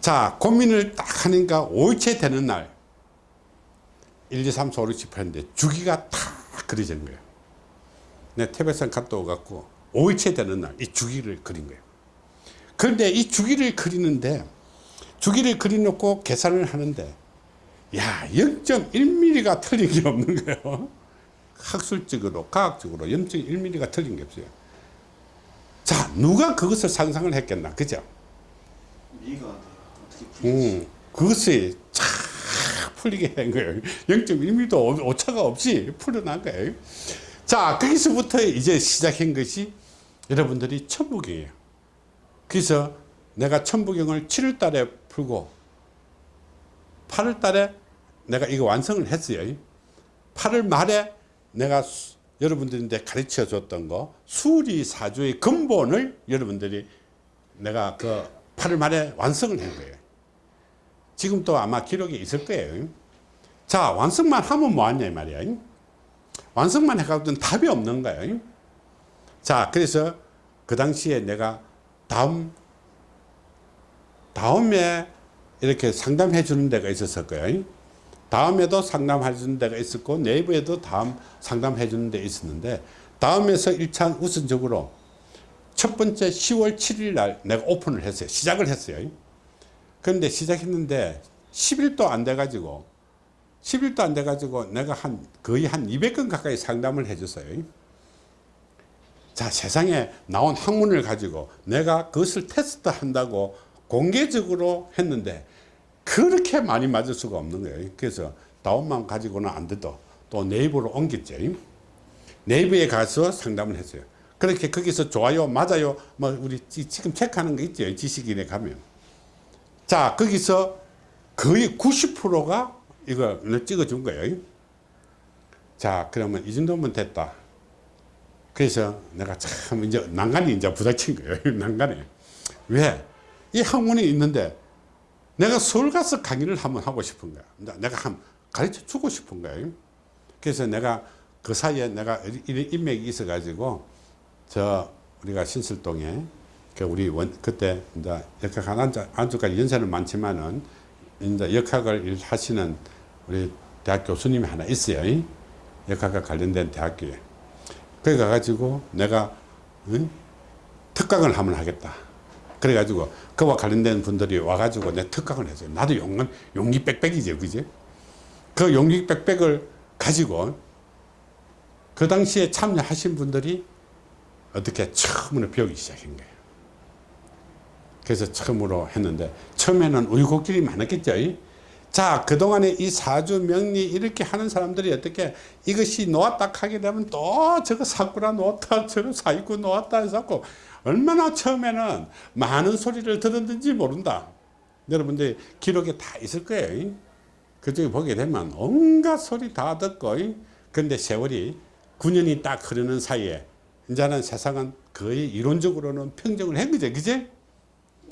자, 고민을 딱 하니까 5일째 되는 날 1, 2, 3, 4, 5, 6, 7, 8 했는데 주기가 다 그려진 거예요. 내 태백산 갔다 오갖고 5일째 되는 날 이 주기를 그린 거예요. 그런데 이 주기를 그리는데 주기를 그려놓고 계산을 하는데 야 0.1mm가 틀린 게 없는 거예요. <laughs> 학술적으로 과학적으로 0.1mm가 틀린 게 없어요. 자 누가 그것을 상상을 했겠나 그죠? 음, 그것이 쫙 풀리게 된 거예요. 0.1mm도 오차가 없이 풀어난 거예요. 자, 거기서부터 이제 시작한 것이 여러분들이 천부경이에요. 그래서 내가 천부경을 7월 달에 풀고 8월 달에 내가 이거 완성을 했어요. 8월 말에 내가 수, 여러분들한테 가르쳐 줬던 거 수리 사주의 근본을 여러분들이 내가 그 8월 말에 완성을 한 거예요. 지금 또 아마 기록이 있을 거예요. 자, 완성만 하면 뭐하냐, 이 말이야. 완성만 해가지고는 답이 없는 거예요. 자, 그래서 그 당시에 내가 다음, 다음에 이렇게 상담해 주는 데가 있었을 거예요. 다음에도 상담해 주는 데가 있었고, 내부에도 다음 상담해 주는 데 있었는데, 다음에서 1차 우선적으로 첫 번째 10월 7일 날 내가 오픈을 했어요. 시작을 했어요. 그런데 시작했는데 10일도 안 돼가지고 10일도 안 돼가지고 내가 한 거의 한 200건 가까이 상담을 해줬어요. 자 세상에 나온 학문을 가지고 내가 그것을 테스트 한다고 공개적으로 했는데 그렇게 많이 맞을 수가 없는 거예요. 그래서 다운만 가지고는 안 돼도 또 네이버로 옮겼죠. 네이버에 가서 상담을 했어요. 그렇게 거기서 좋아요 맞아요 뭐 우리 지- 지금 체크하는 거 있죠? 지식인에 가면. 자 거기서 거의 90%가 이걸 찍어준 거예요. 자 그러면 이 정도면 됐다. 그래서 내가 참 이제 난간이 이제 부닥친 거예요. <laughs> 난간에. 왜? 이 학문이 있는데 내가 서울 가서 강의를 한번 하고 싶은 거야 내가 한 가르쳐 주고 싶은 거예요 그래서 내가 그 사이에 내가 이런 인맥이 있어 가지고 저 우리가 신설동에 그 우리 원 그때 이제 역학 안주 안주까지 연세는 많지만은 이제 역학을 하시는 우리 대학 교수님이 하나 있어요. 역학과 관련된 대학교에. 거기 가가지고 내가 응? 특강을 한번 하겠다. 그래가지고 그와 관련된 분들이 와가지고 내 특강을 했어요. 나도 용기, 용기 빽빽이죠, 그지? 그 용기 빽빽을 가지고 그 당시에 참여하신 분들이 어떻게 처음으로 배우기 시작한 거예요. 그래서 처음으로 했는데 처음에는 우유곡절이 많았겠죠. 자 그동안에 이 사주 명리 이렇게 하는 사람들이 어떻게 이것이 놓았다 하게 되면 또 저거 사구라 놓았다 저거 사이구 놓았다 해서 얼마나 처음에는 많은 소리를 들었는지 모른다. 여러분들 기록에 다 있을 거예요. 그쪽에 보게 되면 온갖 소리 다 듣고 근데 세월이 9년이 딱 흐르는 사이에 이제는 세상은 거의 이론적으로는 평정을 한 거죠. 그제?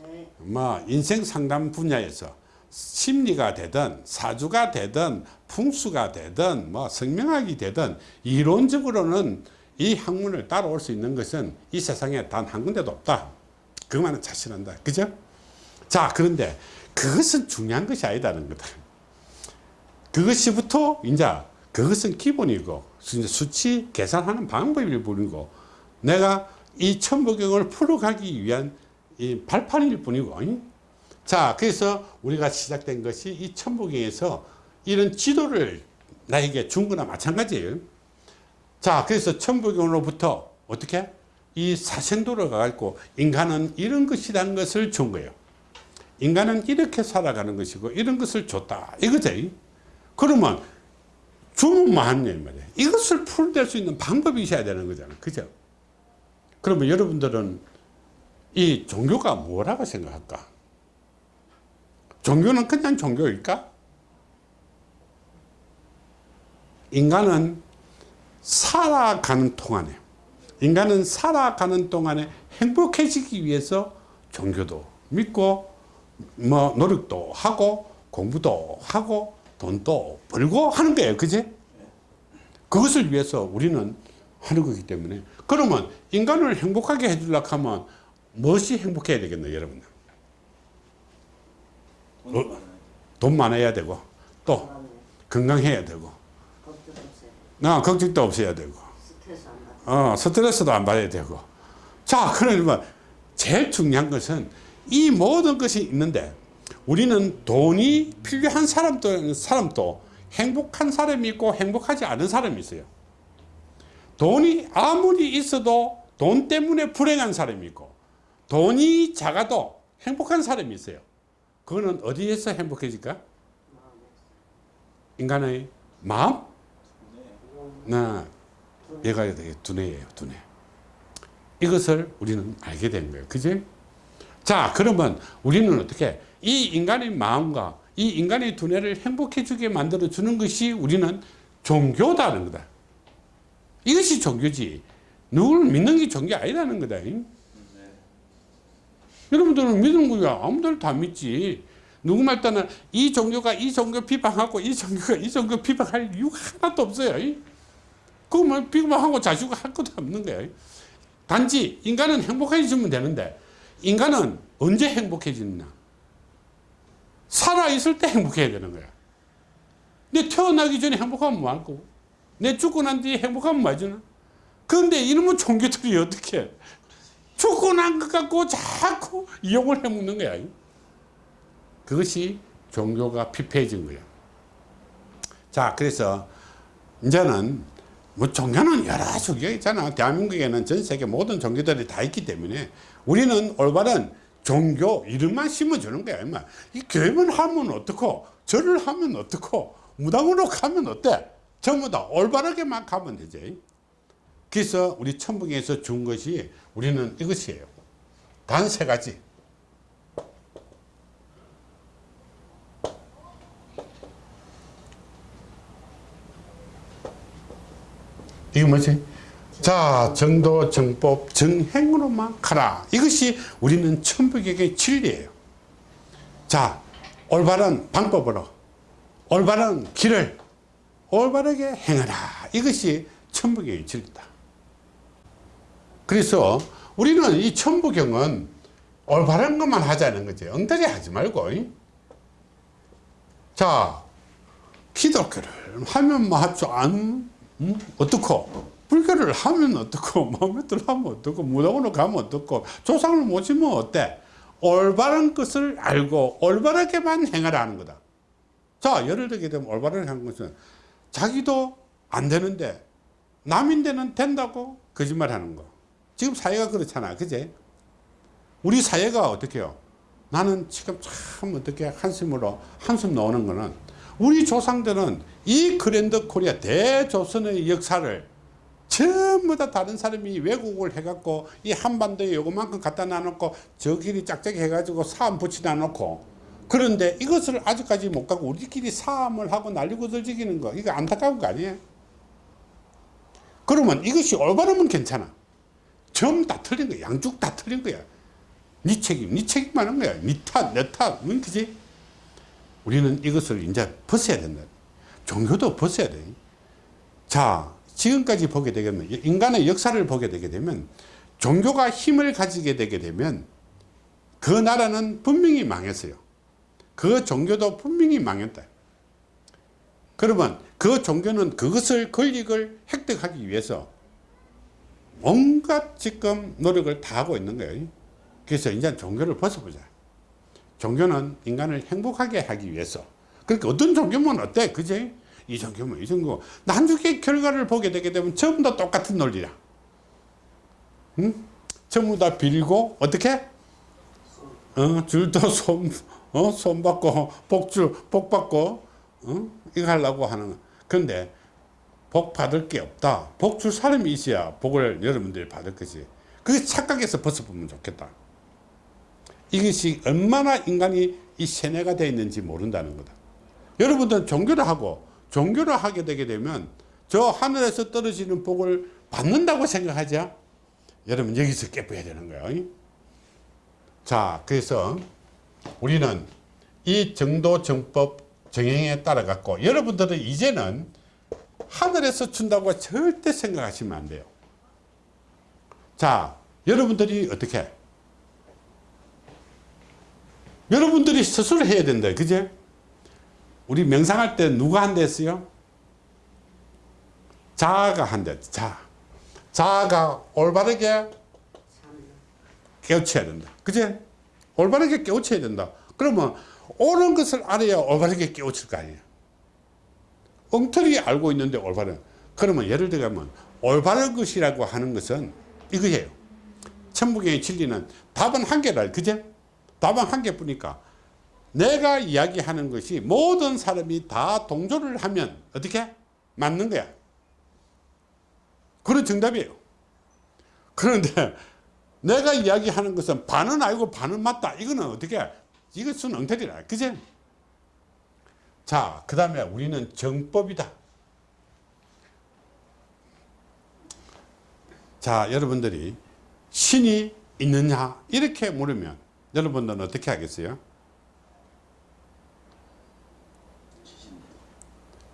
네. 뭐 인생 상담 분야에서 심리가 되든 사주가 되든 풍수가 되든 뭐 성명학이 되든 이론적으로는 이 학문을 따라올 수 있는 것은 이 세상에 단 한 군데도 없다. 그만은 자신한다. 그죠? 자, 그런데 그것은 중요한 것이 아니다는 거다. 그것이부터 이제 그것은 기본이고 수치 계산하는 방법일 뿐이고 내가 이 천부경을 풀어가기 위한 이 발판일 뿐이고 자 그래서 우리가 시작된 것이 이 천부경에서 이런 지도를 나에게 준 거나 마찬가지예요 자 그래서 천부경으로부터 어떻게? 이 사생도로 가고 인간은 이런 것이라는 것을 준 거예요. 인간은 이렇게 살아가는 것이고 이런 것을 줬다. 이거죠 그러면 주문만 하는 말이에요 이것을 풀될 수 있는 방법이 있어야 되는 거잖아. 그죠? 그러면 여러분들은 이 종교가 뭐라고 생각할까? 종교는 그냥 종교일까? 인간은 살아가는 동안에 인간은 살아가는 동안에 행복해지기 위해서 종교도 믿고 뭐 노력도 하고 공부도 하고 돈도 벌고 하는 거예요. 그지 그것을 위해서 우리는 하는 거기 때문에. 그러면 인간을 행복하게 해주려고 하면 무엇이 행복해야 되겠나요 여러분 돈. 돈 많아야 되고 또 건강해야 되고 나 걱정도 없어야 되고 스트레스 안 받아. 어, 스트레스도 안 받아야 되고. 자, 그러면 제일 중요한 것은 이 모든 것이 있는데 우리는 돈이 필요한 사람도, 사람도 행복한 사람이 있고 행복하지 않은 사람이 있어요. 돈이 아무리 있어도 돈 때문에 불행한 사람이 있고 돈이 작아도 행복한 사람이 있어요. 그거는 어디에서 행복해질까? 인간의 마음? 나 얘가 되게 두뇌예요, 두뇌. 이것을 우리는 알게 된 거예요. 그지? 자, 그러면 우리는 어떻게 이 인간의 마음과 이 인간의 두뇌를 행복해 주게 만들어 주는 것이 우리는 종교다는 거다. 이것이 종교지. 누구를 믿는 게 종교 아니라는 거다. 여러분들은 믿는 거야. 아무들 다 믿지. 누구 말 따는 이 종교가 이 종교 비방하고 이 종교가 이 종교 비방할 이유가 하나도 없어요. 그러면 비방하고 자주고 할 것도 없는 거예요. 단지 인간은 행복해지면 되는데 인간은 언제 행복해지느냐? 살아있을 때 행복해야 되는 거야. 내 태어나기 전에 행복하면 뭐할 거고? 내 죽고 난 뒤에 행복하면 뭐 하잖아? 그런데 이놈의 종교들이 어떻게 죽고 난것 갖고 자꾸 이용을 해먹는 거야. 그것이 종교가 피폐해진 거야. 자, 그래서 이제는 뭐 종교는 여러 종교가 있잖아. 대한민국에는 전 세계 모든 종교들이 다 있기 때문에 우리는 올바른 종교 이름만 심어주는 거야. 임마. 이 교회만 하면 어떻고 절을 하면 어떻고 무당으로 가면 어때? 전부 다 올바르게만 가면 되지. 그래서 우리 천북에서 준 것이 우리는 이것이에요. 단 세 가지. 이게 뭐지? 자, 정도, 정법, 정행으로만 가라. 이것이 우리는 천북에게 진리예요. 자, 올바른 방법으로, 올바른 길을 올바르게 행하라. 이것이 천북의 진리다. 그래서 우리는 이 천부경은 올바른 것만 하자는 거지. 엉터리 하지 말고. 이? 자, 기독교를 하면 뭐 합주 안, 음? 어떻고? 불교를 하면 어떻고? <laughs> 마음에들 하면 어떻고? 무당으로 가면 어떻고? 조상을 모시면 어때? 올바른 것을 알고 올바르게만 행하라 하는 거다. 자, 예를 들게 되면 올바르게 하는 것은 자기도 안 되는데 남인데는 된다고 거짓말 하는 거. 지금 사회가 그렇잖아. 그제? 우리 사회가 어떻게 해요? 나는 지금 참 어떻게 한숨으로 한숨 나오는 거는 우리 조상들은 이 그랜드 코리아 대조선의 역사를 전부 다 다른 사람이 왜곡을 해갖고 이 한반도에 요거만큼 갖다 놔놓고 저 길이 짝짝이 해가지고 사암 붙이다 놓고 그런데 이것을 아직까지 못 가고 우리끼리 사암을 하고 날리고 들지기는 거 이거 안타까운 거 아니에요? 그러면 이것이 올바르면 괜찮아. 점 다 틀린 거야. 양쪽 다 틀린 거야. 네 책임, 네 책임 하는 거야. 네 탓. 응? 우리는 이것을 이제 벗어야 된다. 종교도 벗어야 돼. 자, 지금까지 보게 되면, 인간의 역사를 보게 되게 되면, 종교가 힘을 가지게 되게 되면, 그 나라는 분명히 망했어요. 그 종교도 분명히 망했다. 그러면 그 종교는 그것을 권력을 획득하기 위해서 온갖 지금 노력을 다 하고 있는 거예요. 그래서 이제 종교를 벗어보자. 종교는 인간을 행복하게 하기 위해서. 그러니까 어떤 종교면 어때? 그지? 이 종교면 이 종교. 나중에 결과를 보게 되게 되면 전부 다 똑같은 논리라. 응? 전부 다 빌고, 어떻게? 어, 줄도 손, 어, 손 받고, 복줄, 복 받고, 어? 이거 하려고 하는 거. 근데, 복 받을 게 없다. 복 줄 사람이 있어야 복을 여러분들이 받을 거지. 그 착각에서 벗어보면 좋겠다. 이것이 얼마나 인간이 이 세뇌가 되어 있는지 모른다는 거다. 여러분들은 종교를 하고 종교를 하게 되게 되면 저 하늘에서 떨어지는 복을 받는다고 생각하죠. 여러분 여기서 깨부야 되는 거예요. 자, 그래서 우리는 이 정도 정법 정행에 따라 갖고 여러분들은 이제는 하늘에서 준다고 절대 생각하시면 안 돼요. 자, 여러분들이 어떻게? 여러분들이 스스로 해야 된다. 그제? 우리 명상할 때 누가 한대 했어요? 자아가 한대. 자. 자아가 올바르게 참 깨우쳐야 된다. 그제? 올바르게 깨우쳐야 된다. 그러면 옳은 것을 알아야 올바르게 깨우칠 거 아니에요. 엉터리 알고 있는데 올바른. 그러면 예를 들면 올바른 것이라고 하는 것은 이거예요. 천부경의 진리는 답은 한 개라. 그제? 답은 한 개뿐이니까 내가 이야기하는 것이 모든 사람이 다 동조를 하면 어떻게? 맞는 거야. 그런 정답이에요. 그런데 내가 이야기하는 것은 반은 알고 반은 맞다. 이거는 어떻게? 이것은 엉터리라. 그제? 자, 그 다음에 우리는 정법이다. 자, 여러분들이 신이 있느냐? 이렇게 물으면 여러분들은 어떻게 하겠어요?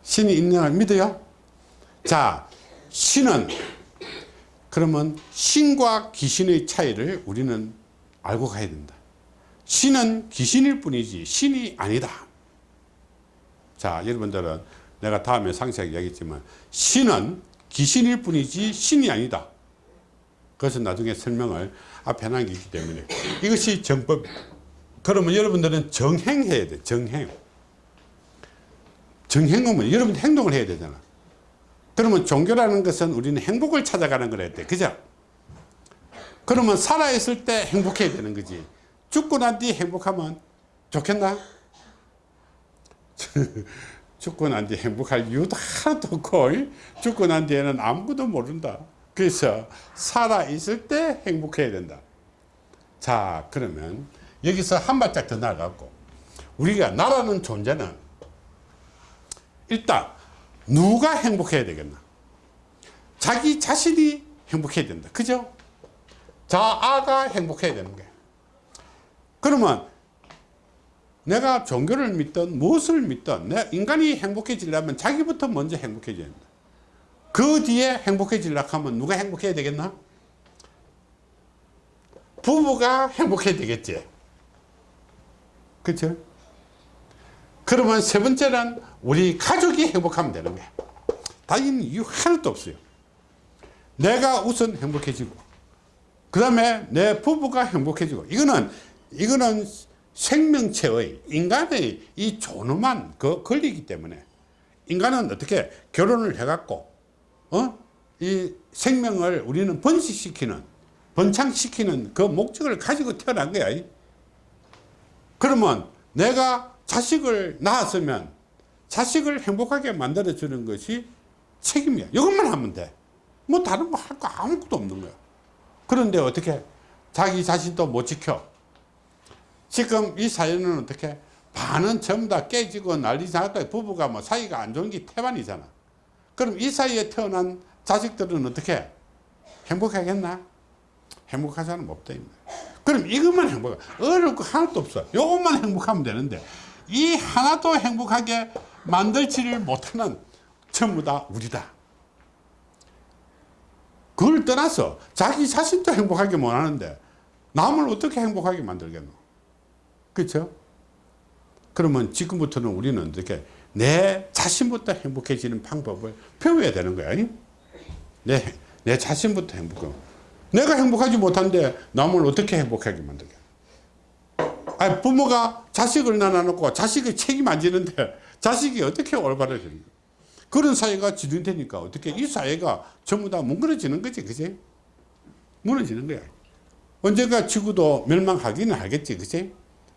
신이 있느냐 믿어요? 자, 신은 그러면 신과 귀신의 차이를 우리는 알고 가야 된다. 신은 귀신일 뿐이지 신이 아니다. 자, 여러분들은 내가 다음에 상세하게 얘기했지만 신은 귀신일 뿐이지 신이 아니다. 그것은 나중에 설명을 앞에 게 있기 때문에 이것이 정법. 그러면 여러분들은 정행해야 돼. 정행. 정행하면 여러분 행동을 해야 되잖아. 그러면 종교라는 것은 우리는 행복을 찾아가는 거랬대. 그죠? 그러면 살아있을 때 행복해야 되는 거지. 죽고 난 뒤 행복하면 좋겠나? <laughs> 죽고 난 뒤 행복할 이유도 하나도 없고 죽고 난 뒤에는 아무것도 모른다. 그래서 살아있을 때 행복해야 된다. 자 그러면 여기서 한 발짝 더 나아가고 우리가 나라는 존재는 일단 누가 행복해야 되겠나? 자기 자신이 행복해야 된다. 그죠? 자아가 행복해야 되는 거야. 그러면 내가 종교를 믿든 무엇을 믿든 내 인간이 행복해지려면 자기부터 먼저 행복해져야 된다 그 뒤에 행복해지려고 하면 누가 행복해야 되겠나? 부부가 행복해야 되겠지. 그쵸? 그러면 세 번째는 우리 가족이 행복하면 되는 거야. 다른 이유 하나도 없어요. 내가 우선 행복해지고 그 다음에 내 부부가 행복해지고 이거는 이거는 생명체의 인간의 이 존엄한 그 권리이기 때문에 인간은 어떻게 결혼을 해갖고 어? 이 생명을 우리는 번식시키는 번창시키는 그 목적을 가지고 태어난 거야. 그러면 내가 자식을 낳았으면 자식을 행복하게 만들어 주는 것이 책임이야. 이것만 하면 돼뭐 다른 거 할 거 아무것도 없는 거야. 그런데 어떻게 자기 자신도 못 지켜? 지금 이 사연은 어떻게? 반은 전부 다 깨지고 난리 나고 부부가 뭐 사이가 안 좋은 게 태반이잖아 그럼 이 사이에 태어난 자식들은 어떻게 행복하겠나? 행복한 사람 없다 그럼 이것만 행복해. 어려울 거 하나도 없어. 요것만 행복하면 되는데 이 하나도 행복하게 만들지를 못하는 전부 다 우리다. 그걸 떠나서 자기 자신도 행복하게 못하는데 남을 어떻게 행복하게 만들겠노? 그렇죠 그러면 지금부터는 우리는 어떻게 내 자신부터 행복해지는 방법을 배워야 되는 거야. 내, 내 자신부터 행복하고 내가 행복하지 못한데 남을 어떻게 행복하게 만들게? 아니 부모가 자식을 낳아놓고 자식이 책임 안 지는데 자식이 어떻게 올바르게 되는 그런 사회가 진행되니까 어떻게 이 사회가 전부 다 뭉그러지는 거지 그지? 무너지는 거야. 언젠가 지구도 멸망하기는 하겠지 그지?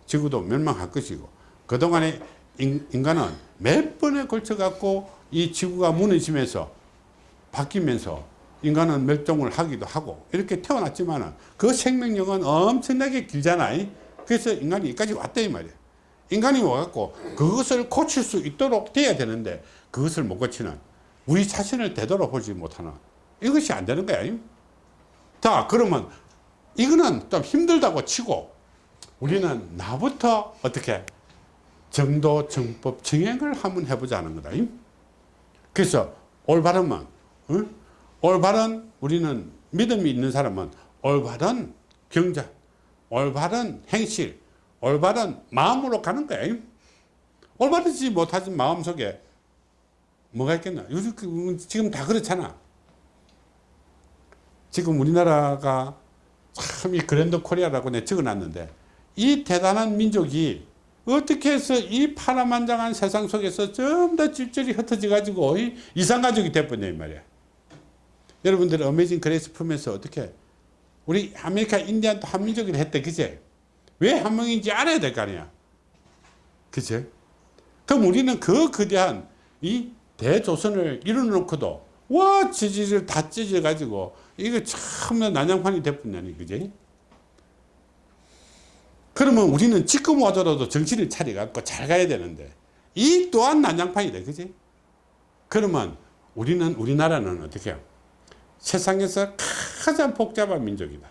지구도 멸망할 것이고 그동안에 인, 인간은 몇 번에 걸쳐 갖고 이 지구가 무너지면서 바뀌면서 인간은 멸종을 하기도 하고 이렇게 태어났지만 그 생명력은 엄청나게 길잖아 그래서 인간이 여기까지 왔다 이 말이야 인간이 와갖고 그것을 고칠 수 있도록 돼야 되는데 그것을 못 고치는 우리 자신을 되돌아보지 못하는 이것이 안 되는 거야. 자 그러면 이거는 좀 힘들다고 치고 우리는 나부터 어떻게 정도 정법 정행을 한번 해보자는 거다 그래서 올바른만 응? 올바른 우리는 믿음이 있는 사람은 올바른 경전 올바른 행실 올바른 마음으로 가는 거야 올바르지 못하지 마음속에 뭐가 있겠나? 요즘 그, 지금 다 그렇잖아. 지금 우리나라가 참 이 Grand Korea라고 내 적어놨는데 이 대단한 민족이 어떻게 해서 이 파란만장한 세상 속에서 전부 다 찔찔이 흩어져 가지고 이산가족이 돼버렸냐 이 말이야. 여러분들 Amazing Grace 풀면서 어떻게 우리 아메리카 인디안도 한민족이라 했대 그제? 왜 한명인지 알아야 될 거 아니야? 그제? 그럼 우리는 그 거대한 이 대조선을 이뤄놓고도 와 지지를 다 찢어 가지고 이거 참 난장판이 돼버렸냐니 그제 그러면 우리는 지금 와더라도 정신을 차려 갖고 잘 가야 되는데 이 또한 난장판이다 그지? 그러면 우리는 우리나라는 어떻게 해요? 세상에서 가장 복잡한 민족이다.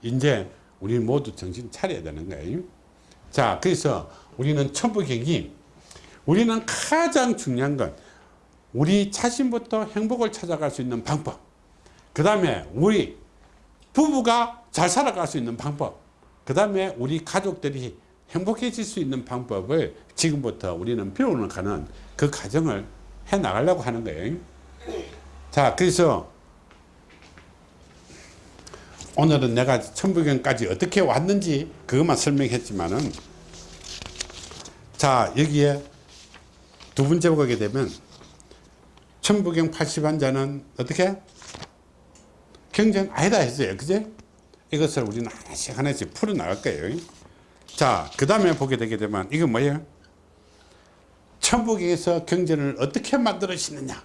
이제 우리 모두 정신 차려야 되는 거예요. 자 그래서 우리는 천부경이 우리는 가장 중요한 건 우리 자신부터 행복을 찾아갈 수 있는 방법. 그 다음에 우리 부부가 잘 살아갈 수 있는 방법 그 다음에 우리 가족들이 행복해질 수 있는 방법을 지금부터 우리는 배워가는 그 과정을 해 나가려고 하는 거예요 자 그래서 오늘은 내가 천부경까지 어떻게 왔는지 그것만 설명했지만은 자 여기에 두 번째 보게 되면 천부경 80한자는 어떻게? 경전 아니다 했어요. 그제? 이것을 우리는 하나씩 하나씩 풀어나갈 거예요. 자, 그 다음에 보게 되게 되면 이건 뭐예요? 천부경에서 경전을 어떻게 만들어지느냐?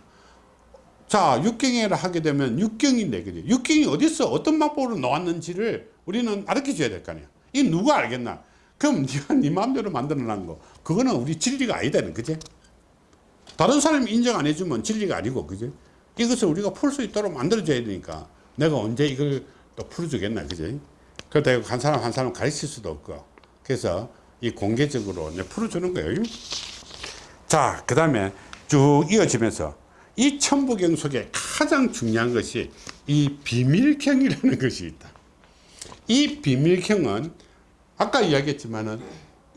자, 육경이라 하게 되면 육경인데, 그죠? 육경이 어딨어? 어떤 방법으로 나왔는지를 우리는 알려 줘야 될 거 아니야. 이 누가 알겠나? 그럼 <laughs> 네가 네 마음대로 만들어 놓은 거. 그거는 우리 진리가 아니다는 그제? 다른 사람이 인정 안 해주면 진리가 아니고, 그제? 이것을 우리가 풀 수 있도록 만들어 줘야 되니까 내가 언제 이걸 또 풀어주겠나, 그제? 그렇다고 한 사람 한 사람 가르칠 수도 없고. 그래서 이 공개적으로 내 풀어주는 거예요. 자, 그 다음에 쭉 이어지면서 이 천부경 속에 가장 중요한 것이 이 비밀경이라는 <laughs> 것이 있다. 이 비밀경은 아까 이야기했지만은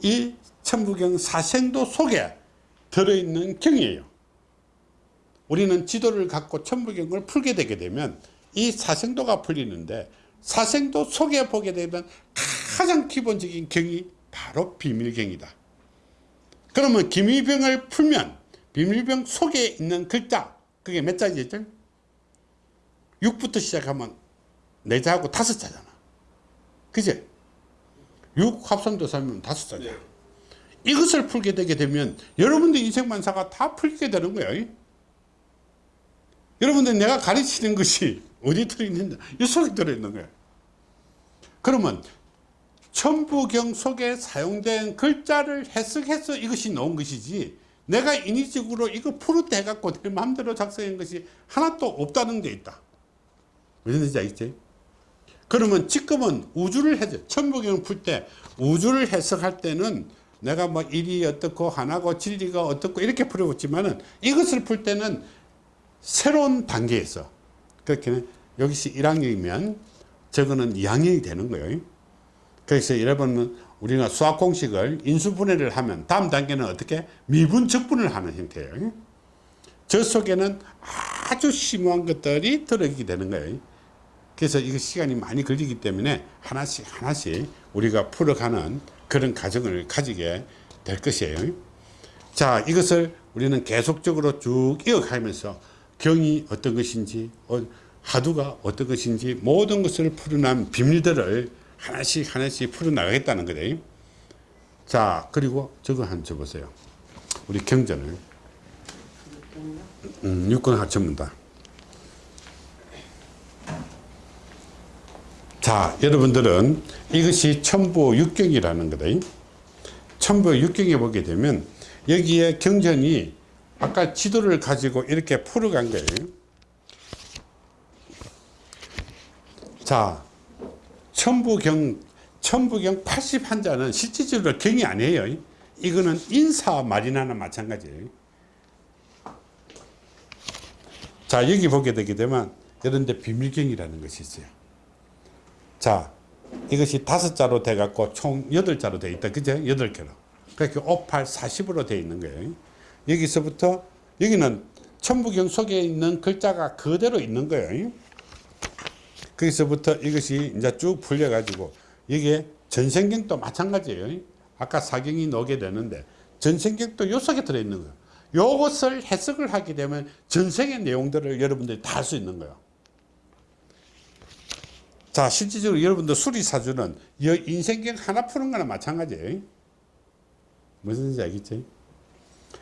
이 천부경 사생도 속에 들어있는 경이에요. 우리는 지도를 갖고 천부경을 풀게 되게 되면 이 사생도가 풀리는데 사생도 속에 보게 되면 가장 기본적인 경이 바로 비밀경이다. 그러면 기밀병을 풀면 비밀병 속에 있는 글자 그게 몇 자지죠? 6부터 시작하면 4자하고 5자잖아. 그제? 6 합성도 사면 5자잖아. 네. 이것을 풀게 되게 되면 여러분들 인생만사가 다 풀게 되는 거예요. 여러분들 내가 가르치는 것이 어디 들어있는다? 이 속에 들어있는 거예요. 그러면 천부경 속에 사용된 글자를 해석해서 이것이 나온 것이지 내가 인위적으로 이거 풀었다 해갖고 내 마음대로 작성한 것이 하나도 없다는 데 있다. 무슨 뜻인지 알겠지? 그러면 지금은 우주를 해서 천부경을 풀 때 우주를 해석할 때는 내가 뭐 일이 어떻고 하나고 진리가 어떻고 이렇게 풀어봤지만은 이것을 풀 때는 새로운 단계에서 그렇게 여기서 1학년이면 저거는 2학년이 되는 거예요. 그래서 여러분은 우리가 수학 공식을 인수분해를 하면 다음 단계는 어떻게 미분 적분을 하는 형태예요. 저 속에는 아주 심오한 것들이 들어있게 되는 거예요. 그래서 이거 시간이 많이 걸리기 때문에 하나씩 하나씩 우리가 풀어가는 그런 과정을 가지게 될 것이에요. 자, 이것을 우리는 계속적으로 쭉 이어가면서 경이 어떤 것인지, 어, 하두가 어떤 것인지 모든 것을 풀어난 비밀들을 하나씩 하나씩 풀어나가겠다는 거예요. 자, 그리고 저거 한 줘 보세요. 우리 경전을. 음, 육군 합천문다. 자, 여러분들은 이것이 천부 육경이라는 거다. 천부 육경에 보게 되면 여기에 경전이 아까 지도를 가지고 이렇게 풀어간 거예요. 자, 천부경, 천부경 80한자는 실질적으로 경이 아니에요. 이거는 인사 말이나나 마찬가지예요. 자, 여기 보게 되게 되면 이런데 비밀경이라는 것이 있어요. 자, 이것이 다섯 자로 돼 갖고 총 여덟 자로 돼 있다. 그죠? 여덟 개로. 그렇게 5, 8, 40으로 돼 있는 거예요. 여기서부터 여기는 천부경 속에 있는 글자가 그대로 있는 거예요. 거기서부터 이것이 이제 쭉 풀려 가지고 여기에 전생경도 마찬가지예요. 아까 사경이 나오게 되는데 전생경도 요 속에 들어 있는 거예요. 요것을 해석을 하게 되면 전생의 내용들을 여러분들이 다 할 수 있는 거예요. 자, 실질적으로 여러분들 수리사주는 이 인생경 하나 푸는 거나 마찬가지예요. 무슨 뜻인지 알겠지?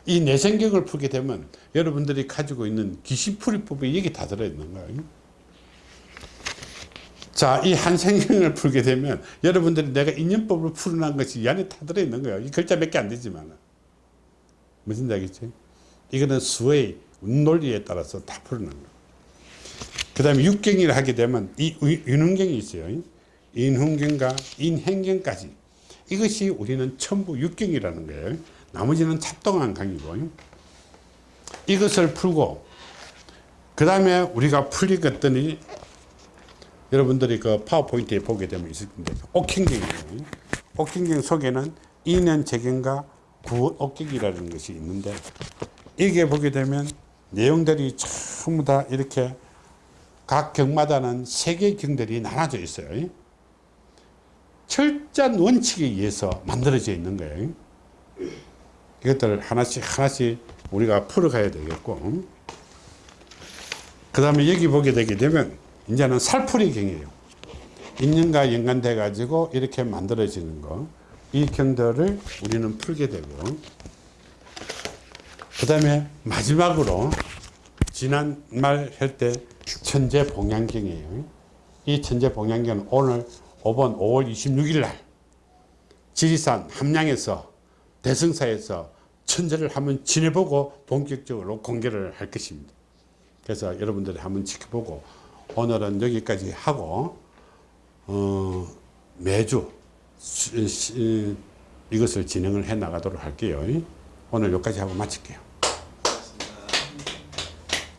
이 내생경을 풀게 되면 여러분들이 가지고 있는 귀신풀이법이 여기 다 들어있는 거예요. 자, 이 한 생경을 풀게 되면 여러분들이 내가 인연법을 풀어난 것이 이 안에 다 들어 있는 거예요. 이 글자 몇 개 안 되지만. 무슨 얘기지? 이거는 수의 논리에 따라서 다 풀어난 거예요. 그 다음에 육경을 하게 되면 이 윤흥경이 있어요. 인흥경과 인행경까지. 이것이 우리는 천부 육경이라는 거예요. 나머지는 잡동한 강이고. 이것을 풀고, 그 다음에 우리가 풀리겠더니 여러분들이 그 파워포인트에 보게 되면 있을 텐데 옥행경이에요. 옥행경 속에는 인연 재경과 구옥경이라는 것이 있는데 이게 보게 되면 내용들이 전부 다 이렇게 각 경마다는 세 개의 경들이 나눠져 있어요. 철저한 원칙에 의해서 만들어져 있는 거예요. 이것들을 하나씩 하나씩 우리가 풀어가야 되겠고 그 다음에 여기 보게 되게 되면 이제는 살풀이 경이에요. 인연과 연관돼 가지고 이렇게 만들어지는 거. 이 경들을 우리는 풀게 되고 그 다음에 마지막으로 지난 말 할 때 천재 봉양경이에요. 이 천재 봉양경은 오늘 5번 5월 26일 날 지리산 함양에서 대승사에서 천재를 한번 지내보고 본격적으로 공개를 할 것입니다. 그래서 여러분들이 한번 지켜보고 오늘은 여기까지 하고 어, 매주 이것을 진행을 해 나가도록 할게요. 오늘 여기까지 하고 마칠게요.